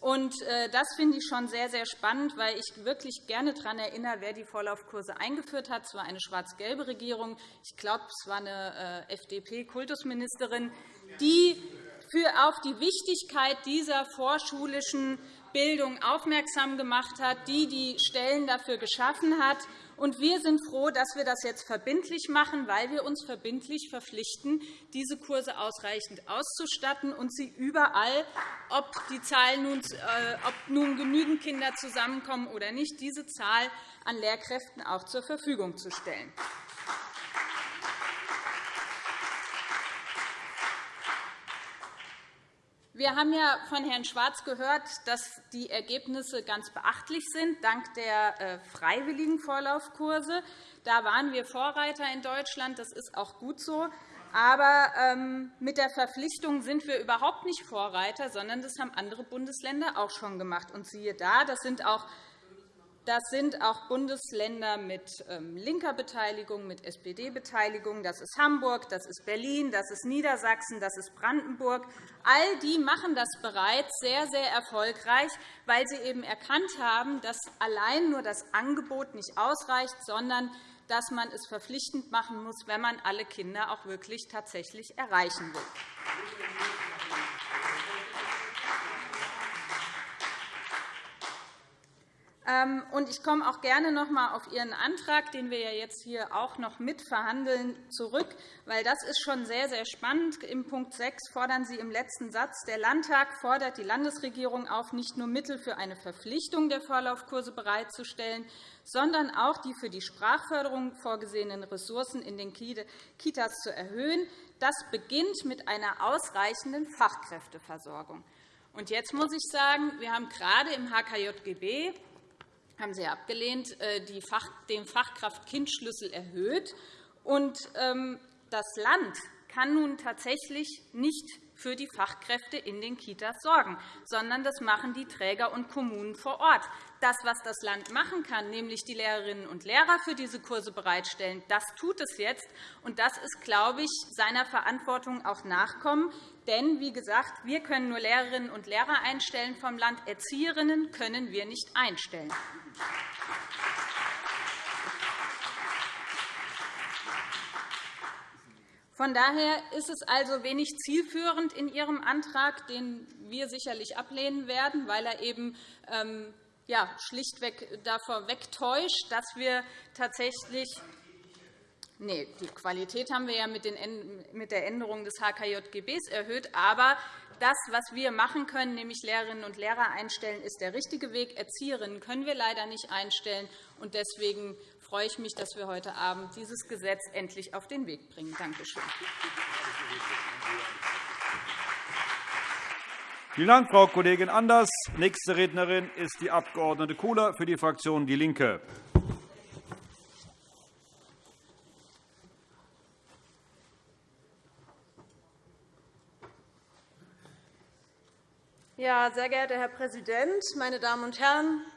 Und äh, das finde ich schon sehr, sehr spannend, weil ich wirklich gerne daran erinnere, wer die Vorlaufkurse eingeführt hat. Es war eine schwarz-gelbe Regierung. Ich glaube, es war eine äh, FDP-Kultusministerin, die auf die Wichtigkeit dieser vorschulischen Bildung aufmerksam gemacht hat, die die Stellen dafür geschaffen hat. Und wir sind froh, dass wir das jetzt verbindlich machen, weil wir uns verbindlich verpflichten, diese Kurse ausreichend auszustatten und sie überall, ob, die Zahl nun, äh, ob nun genügend Kinder zusammenkommen oder nicht, diese Zahl an Lehrkräften auch zur Verfügung zu stellen. Wir haben ja von Herrn Schwarz gehört, dass die Ergebnisse ganz beachtlich sind, dank der äh, freiwilligen Vorlaufkurse. Da waren wir Vorreiter in Deutschland. Das ist auch gut so. Aber ähm, mit der Verpflichtung sind wir überhaupt nicht Vorreiter, sondern das haben andere Bundesländer auch schon gemacht. Und siehe da, das sind auch das sind auch Bundesländer mit ähm, linker Beteiligung, mit SPD-Beteiligung. Das ist Hamburg, das ist Berlin, das ist Niedersachsen, das ist Brandenburg. All die machen das bereits sehr, sehr erfolgreich, weil sie eben erkannt haben, dass allein nur das Angebot nicht ausreicht, sondern dass man es verpflichtend machen muss, wenn man alle Kinder auch wirklich tatsächlich erreichen will. Ähm, ich komme auch gerne noch einmal auf Ihren Antrag, den wir ja jetzt hier auch noch mitverhandeln, zurück, weil das ist schon sehr, sehr spannend. Im Punkt 6 fordern Sie im letzten Satz, der Landtag fordert die Landesregierung auf, nicht nur Mittel für eine Verpflichtung der Vorlaufkurse bereitzustellen, sondern auch die für die Sprachförderung vorgesehenen Ressourcen in den Kitas zu erhöhen. Das beginnt mit einer ausreichenden Fachkräfteversorgung. Und jetzt muss ich sagen, wir haben gerade im HKJGB haben Sie abgelehnt, äh, den Fachkraft-Kind-Schlüssel erhöht. Und ähm, das Land kann nun tatsächlich nicht für die Fachkräfte in den Kitas sorgen, sondern das machen die Träger und Kommunen vor Ort. Das, was das Land machen kann, nämlich die Lehrerinnen und Lehrer für diese Kurse bereitstellen, das tut es jetzt. Und das ist, glaube ich, seiner Verantwortung auch nachkommen. Denn, wie gesagt, wir können nur Lehrerinnen und Lehrer einstellen vom Land. Erzieherinnen können wir nicht einstellen. Von daher ist es also wenig zielführend in Ihrem Antrag, den wir sicherlich ablehnen werden, weil er eben ähm, ja, schlichtweg davor wegtäuscht, dass wir tatsächlich Nee, die Qualität haben wir ja mit der Änderung des HKJGB erhöht. Aber das, was wir machen können, nämlich Lehrerinnen und Lehrer einstellen, ist der richtige Weg. Erzieherinnen können wir leider nicht einstellen. Deswegen freue ich mich, dass wir heute Abend dieses Gesetz endlich auf den Weg bringen. Danke schön. Vielen Dank, Frau Kollegin Anders. Nächste Rednerin ist die Abg. Kohler für die Fraktion DIE LINKE. Ja, sehr geehrter Herr Präsident, meine Damen und Herren!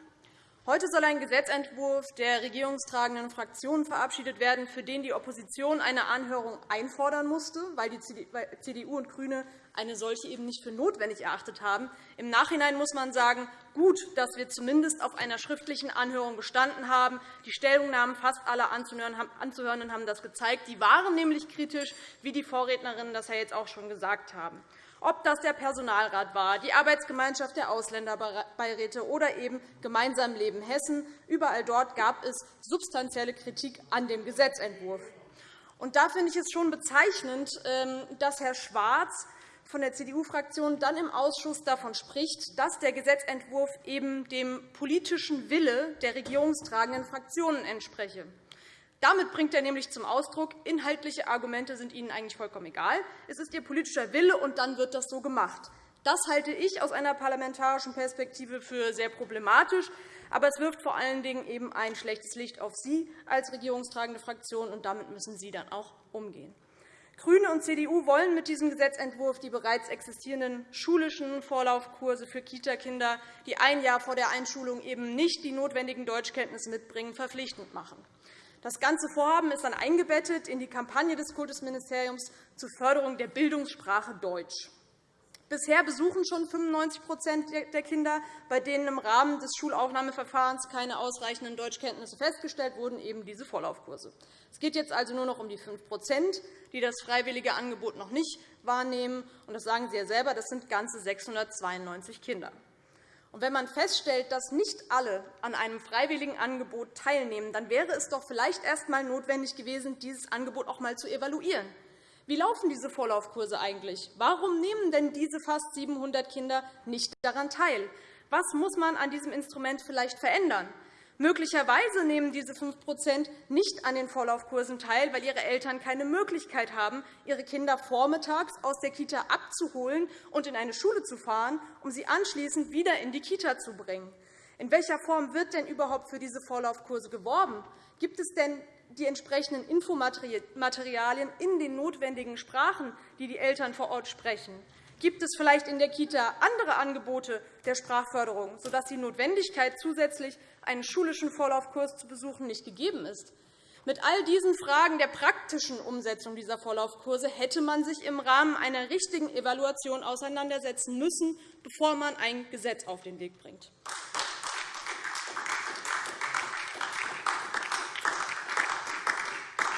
Heute soll ein Gesetzentwurf der regierungstragenden Fraktionen verabschiedet werden, für den die Opposition eine Anhörung einfordern musste, weil die CDU und GRÜNE eine solche eben nicht für notwendig erachtet haben. Im Nachhinein muss man sagen, gut, dass wir zumindest auf einer schriftlichen Anhörung bestanden haben. Die Stellungnahmen fast aller Anzuhörenden haben das gezeigt. Die waren nämlich kritisch, wie die Vorrednerinnen das ja jetzt auch schon gesagt haben ob das der Personalrat war, die Arbeitsgemeinschaft der Ausländerbeiräte oder eben Gemeinsam Leben Hessen. Überall dort gab es substanzielle Kritik an dem Gesetzentwurf. Und da finde ich es schon bezeichnend, ähm, dass Herr Schwarz von der CDU-Fraktion dann im Ausschuss davon spricht, dass der Gesetzentwurf eben dem politischen Wille der regierungstragenden Fraktionen entspreche. Damit bringt er nämlich zum Ausdruck, inhaltliche Argumente sind Ihnen eigentlich vollkommen egal. Es ist Ihr politischer Wille, und dann wird das so gemacht. Das halte ich aus einer parlamentarischen Perspektive für sehr problematisch. Aber es wirft vor allen Dingen eben ein schlechtes Licht auf Sie als regierungstragende Fraktion, und damit müssen Sie dann auch umgehen. GRÜNE und CDU wollen mit diesem Gesetzentwurf die bereits existierenden schulischen Vorlaufkurse für Kitakinder, die ein Jahr vor der Einschulung eben nicht die notwendigen Deutschkenntnisse mitbringen, verpflichtend machen. Das ganze Vorhaben ist dann eingebettet in die Kampagne des Kultusministeriums zur Förderung der Bildungssprache Deutsch. Bisher besuchen schon 95% der Kinder, bei denen im Rahmen des Schulaufnahmeverfahrens keine ausreichenden Deutschkenntnisse festgestellt wurden, eben diese Vorlaufkurse. Es geht jetzt also nur noch um die 5% die das freiwillige Angebot noch nicht wahrnehmen. Das sagen Sie ja selber, das sind ganze 692 Kinder. Und wenn man feststellt, dass nicht alle an einem freiwilligen Angebot teilnehmen, dann wäre es doch vielleicht erst einmal notwendig gewesen, dieses Angebot auch einmal zu evaluieren. Wie laufen diese Vorlaufkurse eigentlich? Warum nehmen denn diese fast 700 Kinder nicht daran teil? Was muss man an diesem Instrument vielleicht verändern? Möglicherweise nehmen diese 5% nicht an den Vorlaufkursen teil, weil ihre Eltern keine Möglichkeit haben, ihre Kinder vormittags aus der Kita abzuholen und in eine Schule zu fahren, um sie anschließend wieder in die Kita zu bringen. In welcher Form wird denn überhaupt für diese Vorlaufkurse geworben? Gibt es denn die entsprechenden Infomaterialien in den notwendigen Sprachen, die die Eltern vor Ort sprechen? Gibt es vielleicht in der Kita andere Angebote der Sprachförderung, sodass die Notwendigkeit, zusätzlich einen schulischen Vorlaufkurs zu besuchen, nicht gegeben ist? Mit all diesen Fragen der praktischen Umsetzung dieser Vorlaufkurse hätte man sich im Rahmen einer richtigen Evaluation auseinandersetzen müssen, bevor man ein Gesetz auf den Weg bringt.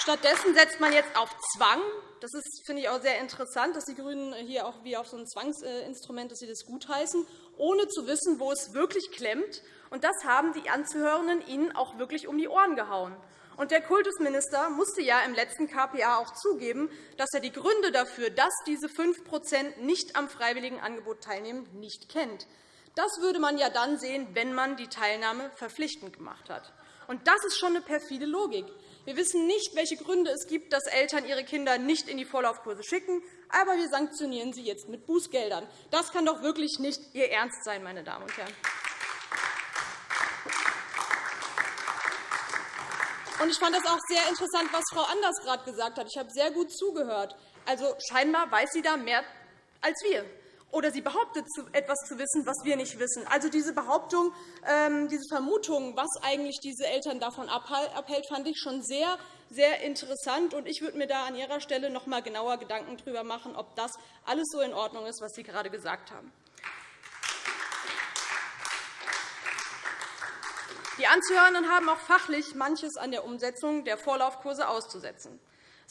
Stattdessen setzt man jetzt auf Zwang. Das ist, finde ich, auch sehr interessant, dass die GRÜNEN hier auch wie auf so ein Zwangsinstrument dass sie das gutheißen, ohne zu wissen, wo es wirklich klemmt. Und das haben die Anzuhörenden Ihnen auch wirklich um die Ohren gehauen. Und der Kultusminister musste ja im letzten KPA auch zugeben, dass er die Gründe dafür, dass diese 5% nicht am freiwilligen Angebot teilnehmen, nicht kennt. Das würde man ja dann sehen, wenn man die Teilnahme verpflichtend gemacht hat. Und das ist schon eine perfide Logik. Wir wissen nicht, welche Gründe es gibt, dass Eltern ihre Kinder nicht in die Vorlaufkurse schicken, aber wir sanktionieren sie jetzt mit Bußgeldern. Das kann doch wirklich nicht Ihr Ernst sein, meine Damen und Herren. Ich fand das auch sehr interessant, was Frau Anders gerade gesagt hat. Ich habe sehr gut zugehört. Also, scheinbar weiß sie da mehr als wir oder sie behauptet, etwas zu wissen, was wir nicht wissen. Also diese Behauptung, ähm, diese Vermutung, was eigentlich diese Eltern davon abhält, fand ich schon sehr, sehr interessant. Ich würde mir da an Ihrer Stelle noch einmal genauer Gedanken darüber machen, ob das alles so in Ordnung ist, was Sie gerade gesagt haben. Die Anzuhörenden haben auch fachlich manches an der Umsetzung der Vorlaufkurse auszusetzen.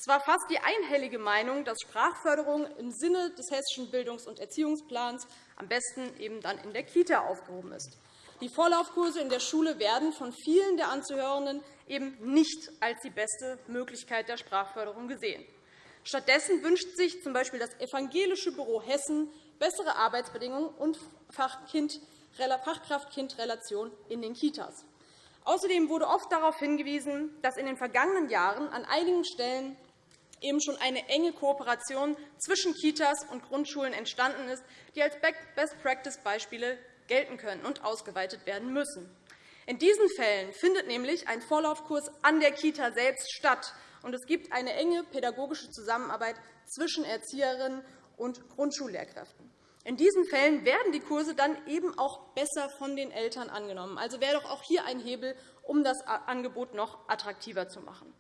Es war fast die einhellige Meinung, dass Sprachförderung im Sinne des Hessischen Bildungs- und Erziehungsplans am besten eben dann in der Kita aufgehoben ist. Die Vorlaufkurse in der Schule werden von vielen der Anzuhörenden eben nicht als die beste Möglichkeit der Sprachförderung gesehen. Stattdessen wünscht sich z. B. das Evangelische Büro Hessen bessere Arbeitsbedingungen und Fachkraft-Kind-Relation in den Kitas. Außerdem wurde oft darauf hingewiesen, dass in den vergangenen Jahren an einigen Stellen eben schon eine enge Kooperation zwischen Kitas und Grundschulen entstanden ist, die als Best-Practice-Beispiele gelten können und ausgeweitet werden müssen. In diesen Fällen findet nämlich ein Vorlaufkurs an der Kita selbst statt, und es gibt eine enge pädagogische Zusammenarbeit zwischen Erzieherinnen und Grundschullehrkräften. In diesen Fällen werden die Kurse dann eben auch besser von den Eltern angenommen. Also wäre doch auch hier ein Hebel, um das Angebot noch attraktiver zu machen.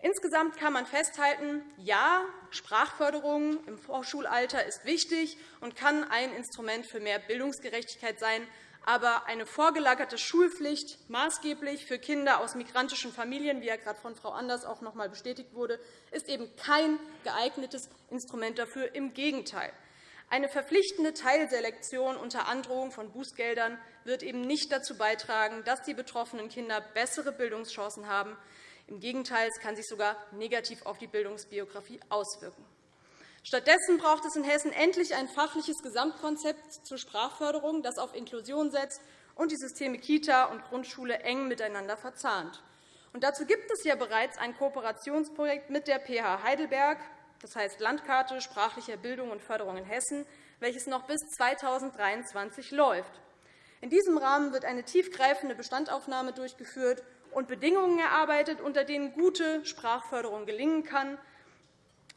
Insgesamt kann man festhalten, ja, Sprachförderung im Vorschulalter ist wichtig und kann ein Instrument für mehr Bildungsgerechtigkeit sein. Aber eine vorgelagerte Schulpflicht, maßgeblich für Kinder aus migrantischen Familien, wie ja gerade von Frau Anders auch noch einmal bestätigt wurde, ist eben kein geeignetes Instrument dafür. Im Gegenteil. Eine verpflichtende Teilselektion unter Androhung von Bußgeldern wird eben nicht dazu beitragen, dass die betroffenen Kinder bessere Bildungschancen haben. Im Gegenteil, es kann sich sogar negativ auf die Bildungsbiografie auswirken. Stattdessen braucht es in Hessen endlich ein fachliches Gesamtkonzept zur Sprachförderung, das auf Inklusion setzt und die Systeme Kita und Grundschule eng miteinander verzahnt. Und dazu gibt es ja bereits ein Kooperationsprojekt mit der PH Heidelberg, das heißt Landkarte sprachlicher Bildung und Förderung in Hessen, welches noch bis 2023 läuft. In diesem Rahmen wird eine tiefgreifende Bestandaufnahme durchgeführt und Bedingungen erarbeitet, unter denen gute Sprachförderung gelingen kann.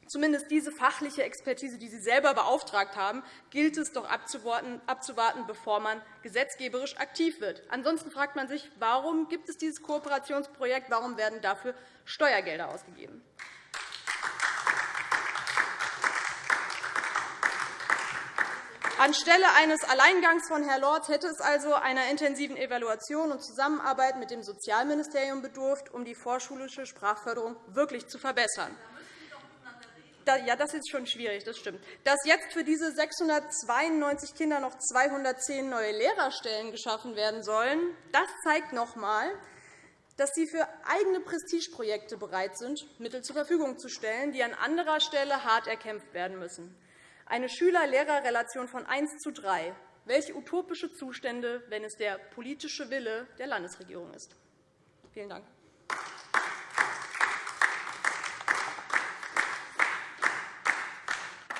Zumindest diese fachliche Expertise, die Sie selber beauftragt haben, gilt es doch abzuwarten, bevor man gesetzgeberisch aktiv wird. Ansonsten fragt man sich, warum gibt es dieses Kooperationsprojekt, warum werden dafür Steuergelder ausgegeben. Anstelle eines Alleingangs von Herrn Lorz hätte es also einer intensiven Evaluation und Zusammenarbeit mit dem Sozialministerium bedurft, um die vorschulische Sprachförderung wirklich zu verbessern. Ja, das ist schon schwierig, das stimmt. Dass jetzt für diese 692 Kinder noch 210 neue Lehrerstellen geschaffen werden sollen, das zeigt noch einmal, dass Sie für eigene Prestigeprojekte bereit sind, Mittel zur Verfügung zu stellen, die an anderer Stelle hart erkämpft werden müssen eine Schüler-Lehrer-Relation von 1 zu 3. Welche utopische Zustände, wenn es der politische Wille der Landesregierung ist. Vielen Dank.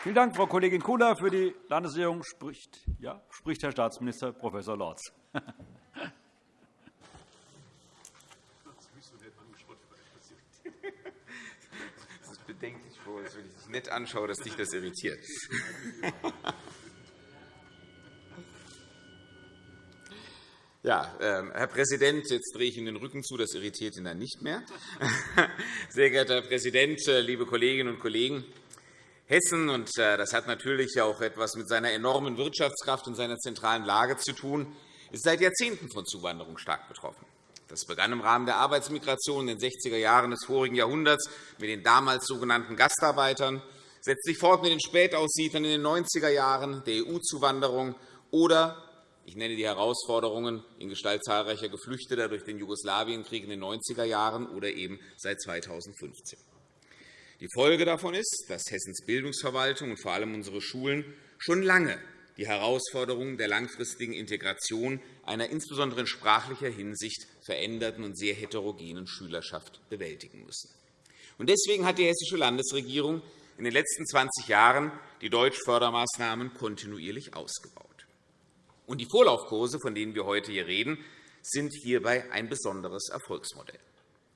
Vielen Dank, Frau Kollegin Kula. Für die Landesregierung spricht, ja, spricht Herr Staatsminister Prof. Lorz. bedenklich vor, wenn ich nett anschaue, dass dich das irritiert. Ja, äh, Herr Präsident, jetzt drehe ich Ihnen den Rücken zu. Das irritiert ihn dann nicht mehr. Sehr geehrter Herr Präsident, äh, liebe Kolleginnen und Kollegen! Hessen, und äh, das hat natürlich auch etwas mit seiner enormen Wirtschaftskraft und seiner zentralen Lage zu tun, ist seit Jahrzehnten von Zuwanderung stark betroffen. Das begann im Rahmen der Arbeitsmigration in den 60er Jahren des vorigen Jahrhunderts mit den damals sogenannten Gastarbeitern, setzt sich fort mit den Spätaussiedlern in den 90er Jahren, der EU-Zuwanderung oder ich nenne die Herausforderungen in Gestalt zahlreicher Geflüchteter durch den Jugoslawienkrieg in den 90er Jahren oder eben seit 2015. Die Folge davon ist, dass Hessens Bildungsverwaltung und vor allem unsere Schulen schon lange die Herausforderungen der langfristigen Integration einer insbesondere in sprachlicher Hinsicht veränderten und sehr heterogenen Schülerschaft bewältigen müssen. Deswegen hat die Hessische Landesregierung in den letzten 20 Jahren die Deutschfördermaßnahmen kontinuierlich ausgebaut. Die Vorlaufkurse, von denen wir heute hier reden, sind hierbei ein besonderes Erfolgsmodell.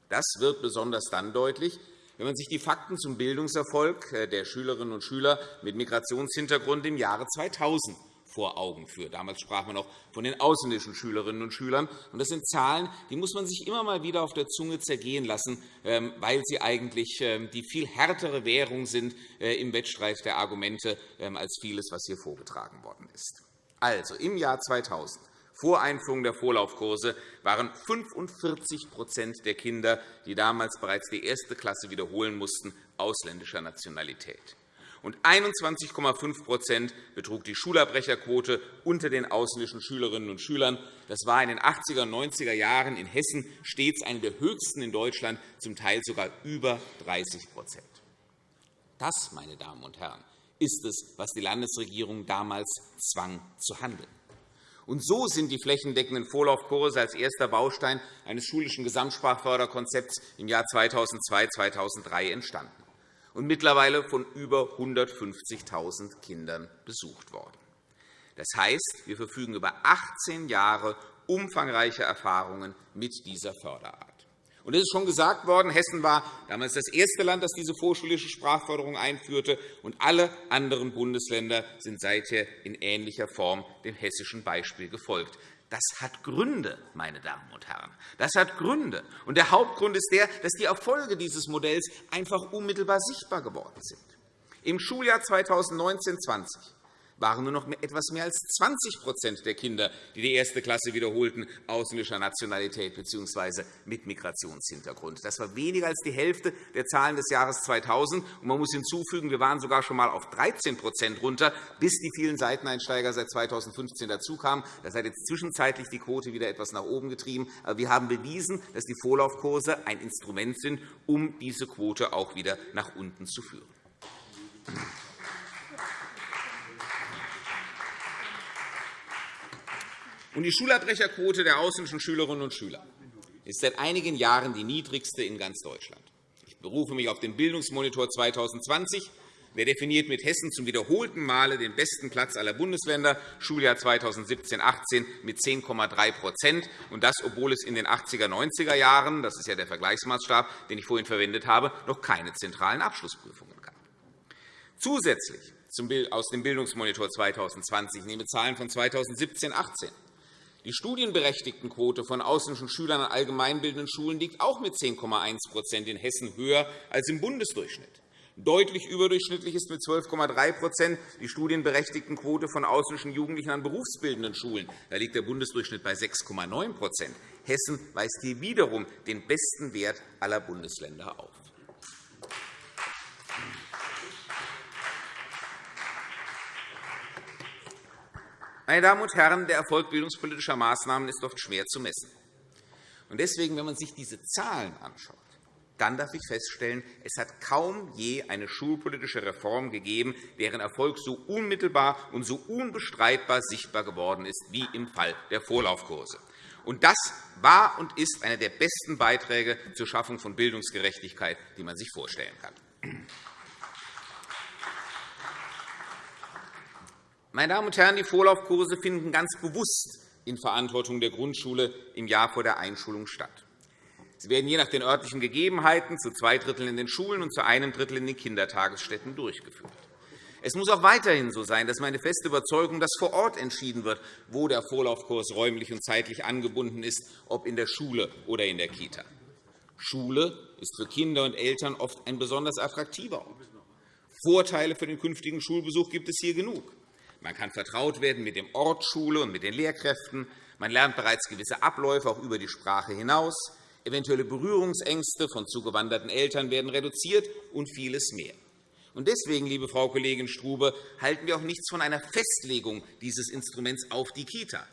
Das wird besonders dann deutlich, wenn man sich die Fakten zum Bildungserfolg der Schülerinnen und Schüler mit Migrationshintergrund im Jahre 2000 vor Augen führt. Damals sprach man auch von den ausländischen Schülerinnen und Schülern. Das sind Zahlen, die muss man sich immer mal wieder auf der Zunge zergehen lassen, ähm, weil sie eigentlich ähm, die viel härtere Währung sind äh, im Wettstreit der Argumente ähm, als vieles, was hier vorgetragen worden ist. Also, im Jahr 2000 vor Einführung der Vorlaufkurse waren 45% der Kinder, die damals bereits die erste Klasse wiederholen mussten, ausländischer Nationalität und 21,5% betrug die Schulabbrecherquote unter den ausländischen Schülerinnen und Schülern. Das war in den 80er und 90er Jahren in Hessen stets eine der höchsten in Deutschland, zum Teil sogar über 30% Das, meine Damen und Herren, ist es, was die Landesregierung damals zwang zu handeln. Und so sind die flächendeckenden Vorlaufkurse als erster Baustein eines schulischen Gesamtsprachförderkonzepts im Jahr 2002-2003 entstanden und mittlerweile von über 150.000 Kindern besucht worden. Das heißt, wir verfügen über 18 Jahre umfangreicher Erfahrungen mit dieser Förderart. Und es ist schon gesagt worden, Hessen war damals das erste Land, das diese vorschulische Sprachförderung einführte, und alle anderen Bundesländer sind seither in ähnlicher Form dem hessischen Beispiel gefolgt. Das hat Gründe, meine Damen und Herren. Das hat Gründe. Und der Hauptgrund ist der, dass die Erfolge dieses Modells einfach unmittelbar sichtbar geworden sind. Im Schuljahr 2019-20 waren nur noch etwas mehr als 20% der Kinder, die die erste Klasse wiederholten, ausländischer Nationalität bzw. mit Migrationshintergrund. Das war weniger als die Hälfte der Zahlen des Jahres 2000. man muss hinzufügen, wir waren sogar schon einmal auf 13% runter, bis die vielen Seiteneinsteiger seit 2015 dazukamen. Das hat jetzt zwischenzeitlich die Quote wieder etwas nach oben getrieben. Aber wir haben bewiesen, dass die Vorlaufkurse ein Instrument sind, um diese Quote auch wieder nach unten zu führen. Die Schulabbrecherquote der ausländischen Schülerinnen und Schüler ist seit einigen Jahren die niedrigste in ganz Deutschland. Ich berufe mich auf den Bildungsmonitor 2020. Der definiert mit Hessen zum wiederholten Male den besten Platz aller Bundesländer, Schuljahr 2017-18 mit 10,3% und das, obwohl es in den 80er, 90er Jahren, das ist ja der Vergleichsmaßstab, den ich vorhin verwendet habe, noch keine zentralen Abschlussprüfungen gab. Zusätzlich aus dem Bildungsmonitor 2020 ich nehme Zahlen von 2017-18. Die Studienberechtigtenquote von ausländischen Schülern an allgemeinbildenden Schulen liegt auch mit 10,1% in Hessen höher als im Bundesdurchschnitt. Deutlich überdurchschnittlich ist mit 12,3% die Studienberechtigtenquote von ausländischen Jugendlichen an berufsbildenden Schulen. Da liegt der Bundesdurchschnitt bei 6,9% Hessen weist hier wiederum den besten Wert aller Bundesländer auf. Meine Damen und Herren, der Erfolg bildungspolitischer Maßnahmen ist oft schwer zu messen. Deswegen, wenn man sich diese Zahlen anschaut, dann darf ich feststellen, es hat kaum je eine schulpolitische Reform gegeben, deren Erfolg so unmittelbar und so unbestreitbar sichtbar geworden ist wie im Fall der Vorlaufkurse. Und das war und ist einer der besten Beiträge zur Schaffung von Bildungsgerechtigkeit, die man sich vorstellen kann. Meine Damen und Herren, die Vorlaufkurse finden ganz bewusst in Verantwortung der Grundschule im Jahr vor der Einschulung statt. Sie werden je nach den örtlichen Gegebenheiten zu zwei Dritteln in den Schulen und zu einem Drittel in den Kindertagesstätten durchgeführt. Es muss auch weiterhin so sein, dass meine feste Überzeugung, dass vor Ort entschieden wird, wo der Vorlaufkurs räumlich und zeitlich angebunden ist, ob in der Schule oder in der Kita. Schule ist für Kinder und Eltern oft ein besonders attraktiver Ort. Vorteile für den künftigen Schulbesuch gibt es hier genug. Man kann vertraut werden mit dem Ort Schule und mit den Lehrkräften. Man lernt bereits gewisse Abläufe auch über die Sprache hinaus. Eventuelle Berührungsängste von zugewanderten Eltern werden reduziert und vieles mehr. Deswegen, liebe Frau Kollegin Strube, halten wir auch nichts von einer Festlegung dieses Instruments auf die Kita.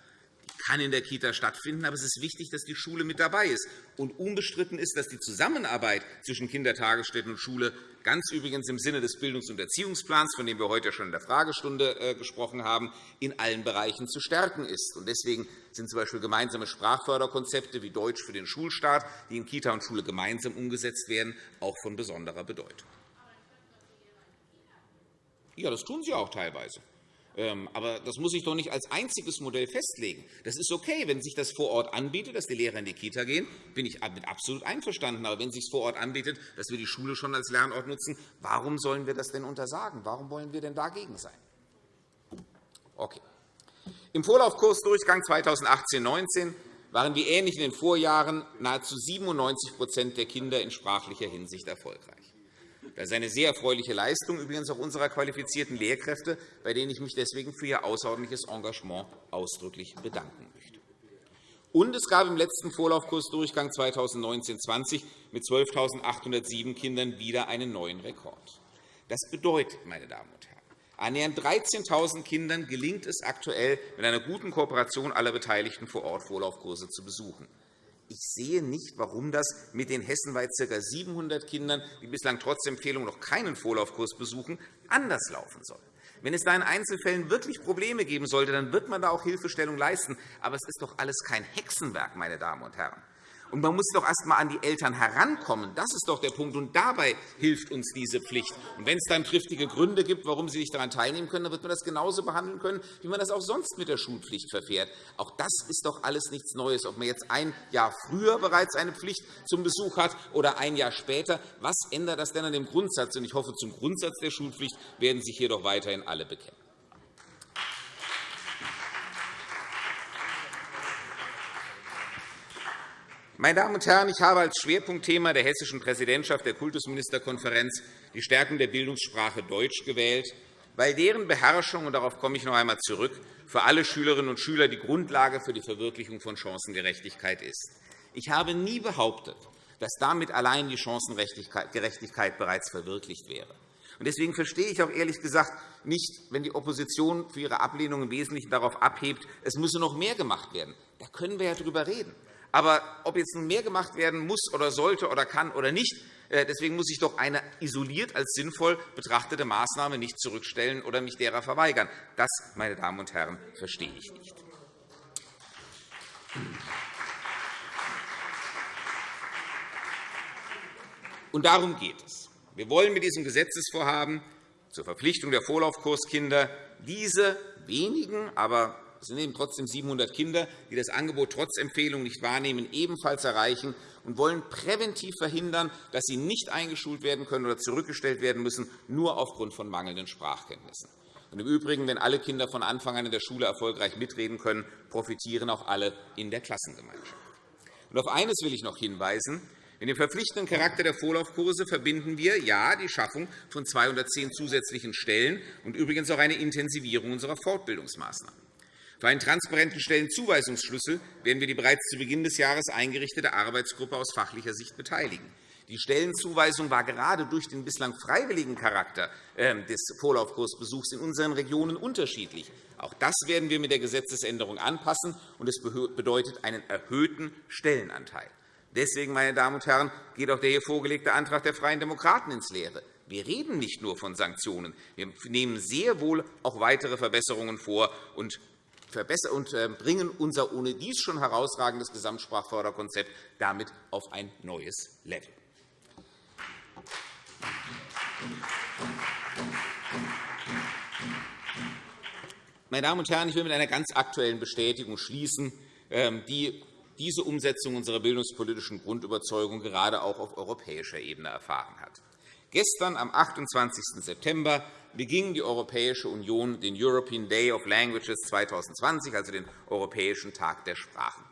Die kann in der Kita stattfinden, aber es ist wichtig, dass die Schule mit dabei ist. Und unbestritten ist, dass die Zusammenarbeit zwischen Kindertagesstätten und Schule ganz übrigens im Sinne des Bildungs- und Erziehungsplans, von dem wir heute schon in der Fragestunde äh, gesprochen haben, in allen Bereichen zu stärken ist. Deswegen sind z. B. gemeinsame Sprachförderkonzepte wie Deutsch für den Schulstart, die in Kita und Schule gemeinsam umgesetzt werden, auch von besonderer Bedeutung. Ja, das tun sie auch teilweise. Ähm, aber das muss sich doch nicht als einziges Modell festlegen. Das ist okay, wenn sich das vor Ort anbietet, dass die Lehrer in die Kita gehen, bin ich damit absolut einverstanden. Aber wenn es sich vor Ort anbietet, dass wir die Schule schon als Lernort nutzen, warum sollen wir das denn untersagen? Warum wollen wir denn dagegen sein? Okay. Im Vorlaufkursdurchgang 2018-19 waren wie ähnlich in den Vorjahren nahezu 97% der Kinder in sprachlicher Hinsicht erfolgreich. Das ist eine sehr erfreuliche Leistung, übrigens auch unserer qualifizierten Lehrkräfte, bei denen ich mich deswegen für ihr außerordentliches Engagement ausdrücklich bedanken möchte. Und es gab im letzten Vorlaufkursdurchgang 2019-20 mit 12.807 Kindern wieder einen neuen Rekord. Das bedeutet, meine Damen und Herren, annähernd 13.000 Kindern gelingt es aktuell, mit einer guten Kooperation aller Beteiligten vor Ort Vorlaufkurse zu besuchen. Ich sehe nicht, warum das mit den hessenweit ca. 700 Kindern, die bislang trotz Empfehlung noch keinen Vorlaufkurs besuchen, anders laufen soll. Wenn es da in Einzelfällen wirklich Probleme geben sollte, dann wird man da auch Hilfestellung leisten. Aber es ist doch alles kein Hexenwerk, meine Damen und Herren. Und man muss doch erst einmal an die Eltern herankommen. Das ist doch der Punkt. Und dabei hilft uns diese Pflicht. Und wenn es dann triftige Gründe gibt, warum Sie nicht daran teilnehmen können, dann wird man das genauso behandeln können, wie man das auch sonst mit der Schulpflicht verfährt. Auch das ist doch alles nichts Neues. Ob man jetzt ein Jahr früher bereits eine Pflicht zum Besuch hat oder ein Jahr später, was ändert das denn an dem Grundsatz? Und ich hoffe, zum Grundsatz der Schulpflicht werden sich hier doch weiterhin alle bekennen. Meine Damen und Herren, ich habe als Schwerpunktthema der hessischen Präsidentschaft der Kultusministerkonferenz die Stärkung der Bildungssprache Deutsch gewählt, weil deren Beherrschung, und darauf komme ich noch einmal zurück, für alle Schülerinnen und Schüler die Grundlage für die Verwirklichung von Chancengerechtigkeit ist. Ich habe nie behauptet, dass damit allein die Chancengerechtigkeit bereits verwirklicht wäre. Deswegen verstehe ich auch ehrlich gesagt nicht, wenn die Opposition für ihre Ablehnung im Wesentlichen darauf abhebt, es müsse noch mehr gemacht werden. Da können wir ja darüber reden. Aber ob jetzt nun mehr gemacht werden muss oder sollte oder kann oder nicht, äh, deswegen muss ich doch eine isoliert als sinnvoll betrachtete Maßnahme nicht zurückstellen oder mich derer verweigern. Das, meine Damen und Herren, verstehe ich nicht. Und darum geht es. Wir wollen mit diesem Gesetzesvorhaben zur Verpflichtung der Vorlaufkurskinder diese wenigen, aber es sind eben trotzdem 700 Kinder, die das Angebot trotz Empfehlung nicht wahrnehmen, ebenfalls erreichen und wollen präventiv verhindern, dass sie nicht eingeschult werden können oder zurückgestellt werden müssen, nur aufgrund von mangelnden Sprachkenntnissen. Und Im Übrigen, wenn alle Kinder von Anfang an in der Schule erfolgreich mitreden können, profitieren auch alle in der Klassengemeinschaft. Und auf eines will ich noch hinweisen. In dem verpflichtenden Charakter der Vorlaufkurse verbinden wir ja die Schaffung von 210 zusätzlichen Stellen und übrigens auch eine Intensivierung unserer Fortbildungsmaßnahmen. Für einen transparenten Stellenzuweisungsschlüssel werden wir die bereits zu Beginn des Jahres eingerichtete Arbeitsgruppe aus fachlicher Sicht beteiligen. Die Stellenzuweisung war gerade durch den bislang freiwilligen Charakter ähm, des Vorlaufkursbesuchs in unseren Regionen unterschiedlich. Auch das werden wir mit der Gesetzesänderung anpassen, und es bedeutet einen erhöhten Stellenanteil. Deswegen, meine Damen und Herren, geht auch der hier vorgelegte Antrag der Freien Demokraten ins Leere. Wir reden nicht nur von Sanktionen. Wir nehmen sehr wohl auch weitere Verbesserungen vor und und äh, bringen unser ohnedies schon herausragendes Gesamtsprachförderkonzept damit auf ein neues Level. Meine Damen und Herren, ich will mit einer ganz aktuellen Bestätigung schließen, ähm, die diese Umsetzung unserer bildungspolitischen Grundüberzeugung gerade auch auf europäischer Ebene erfahren hat. Gestern, am 28. September, beging die Europäische Union den European Day of Languages 2020, also den Europäischen Tag der Sprachen.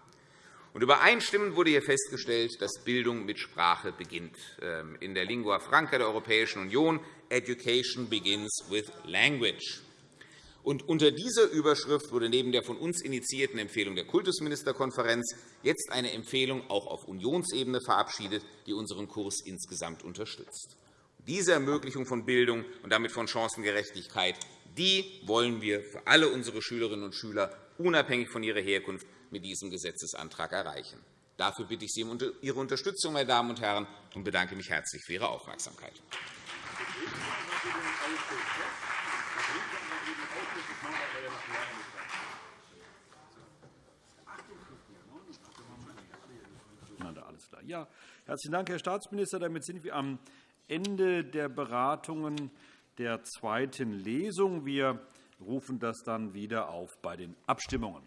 Und übereinstimmend wurde hier festgestellt, dass Bildung mit Sprache beginnt. Ähm, in der Lingua Franca der Europäischen Union Education begins with language. Und unter dieser Überschrift wurde neben der von uns initiierten Empfehlung der Kultusministerkonferenz jetzt eine Empfehlung auch auf Unionsebene verabschiedet, die unseren Kurs insgesamt unterstützt. Diese Ermöglichung von Bildung und damit von Chancengerechtigkeit die wollen wir für alle unsere Schülerinnen und Schüler unabhängig von ihrer Herkunft mit diesem Gesetzesantrag erreichen. Dafür bitte ich Sie um Ihre Unterstützung, meine Damen und Herren, und bedanke mich herzlich für Ihre Aufmerksamkeit. Ja, herzlichen Dank, Herr Staatsminister. Damit sind wir am Ende der Beratungen der zweiten Lesung. Wir rufen das dann wieder auf bei den Abstimmungen.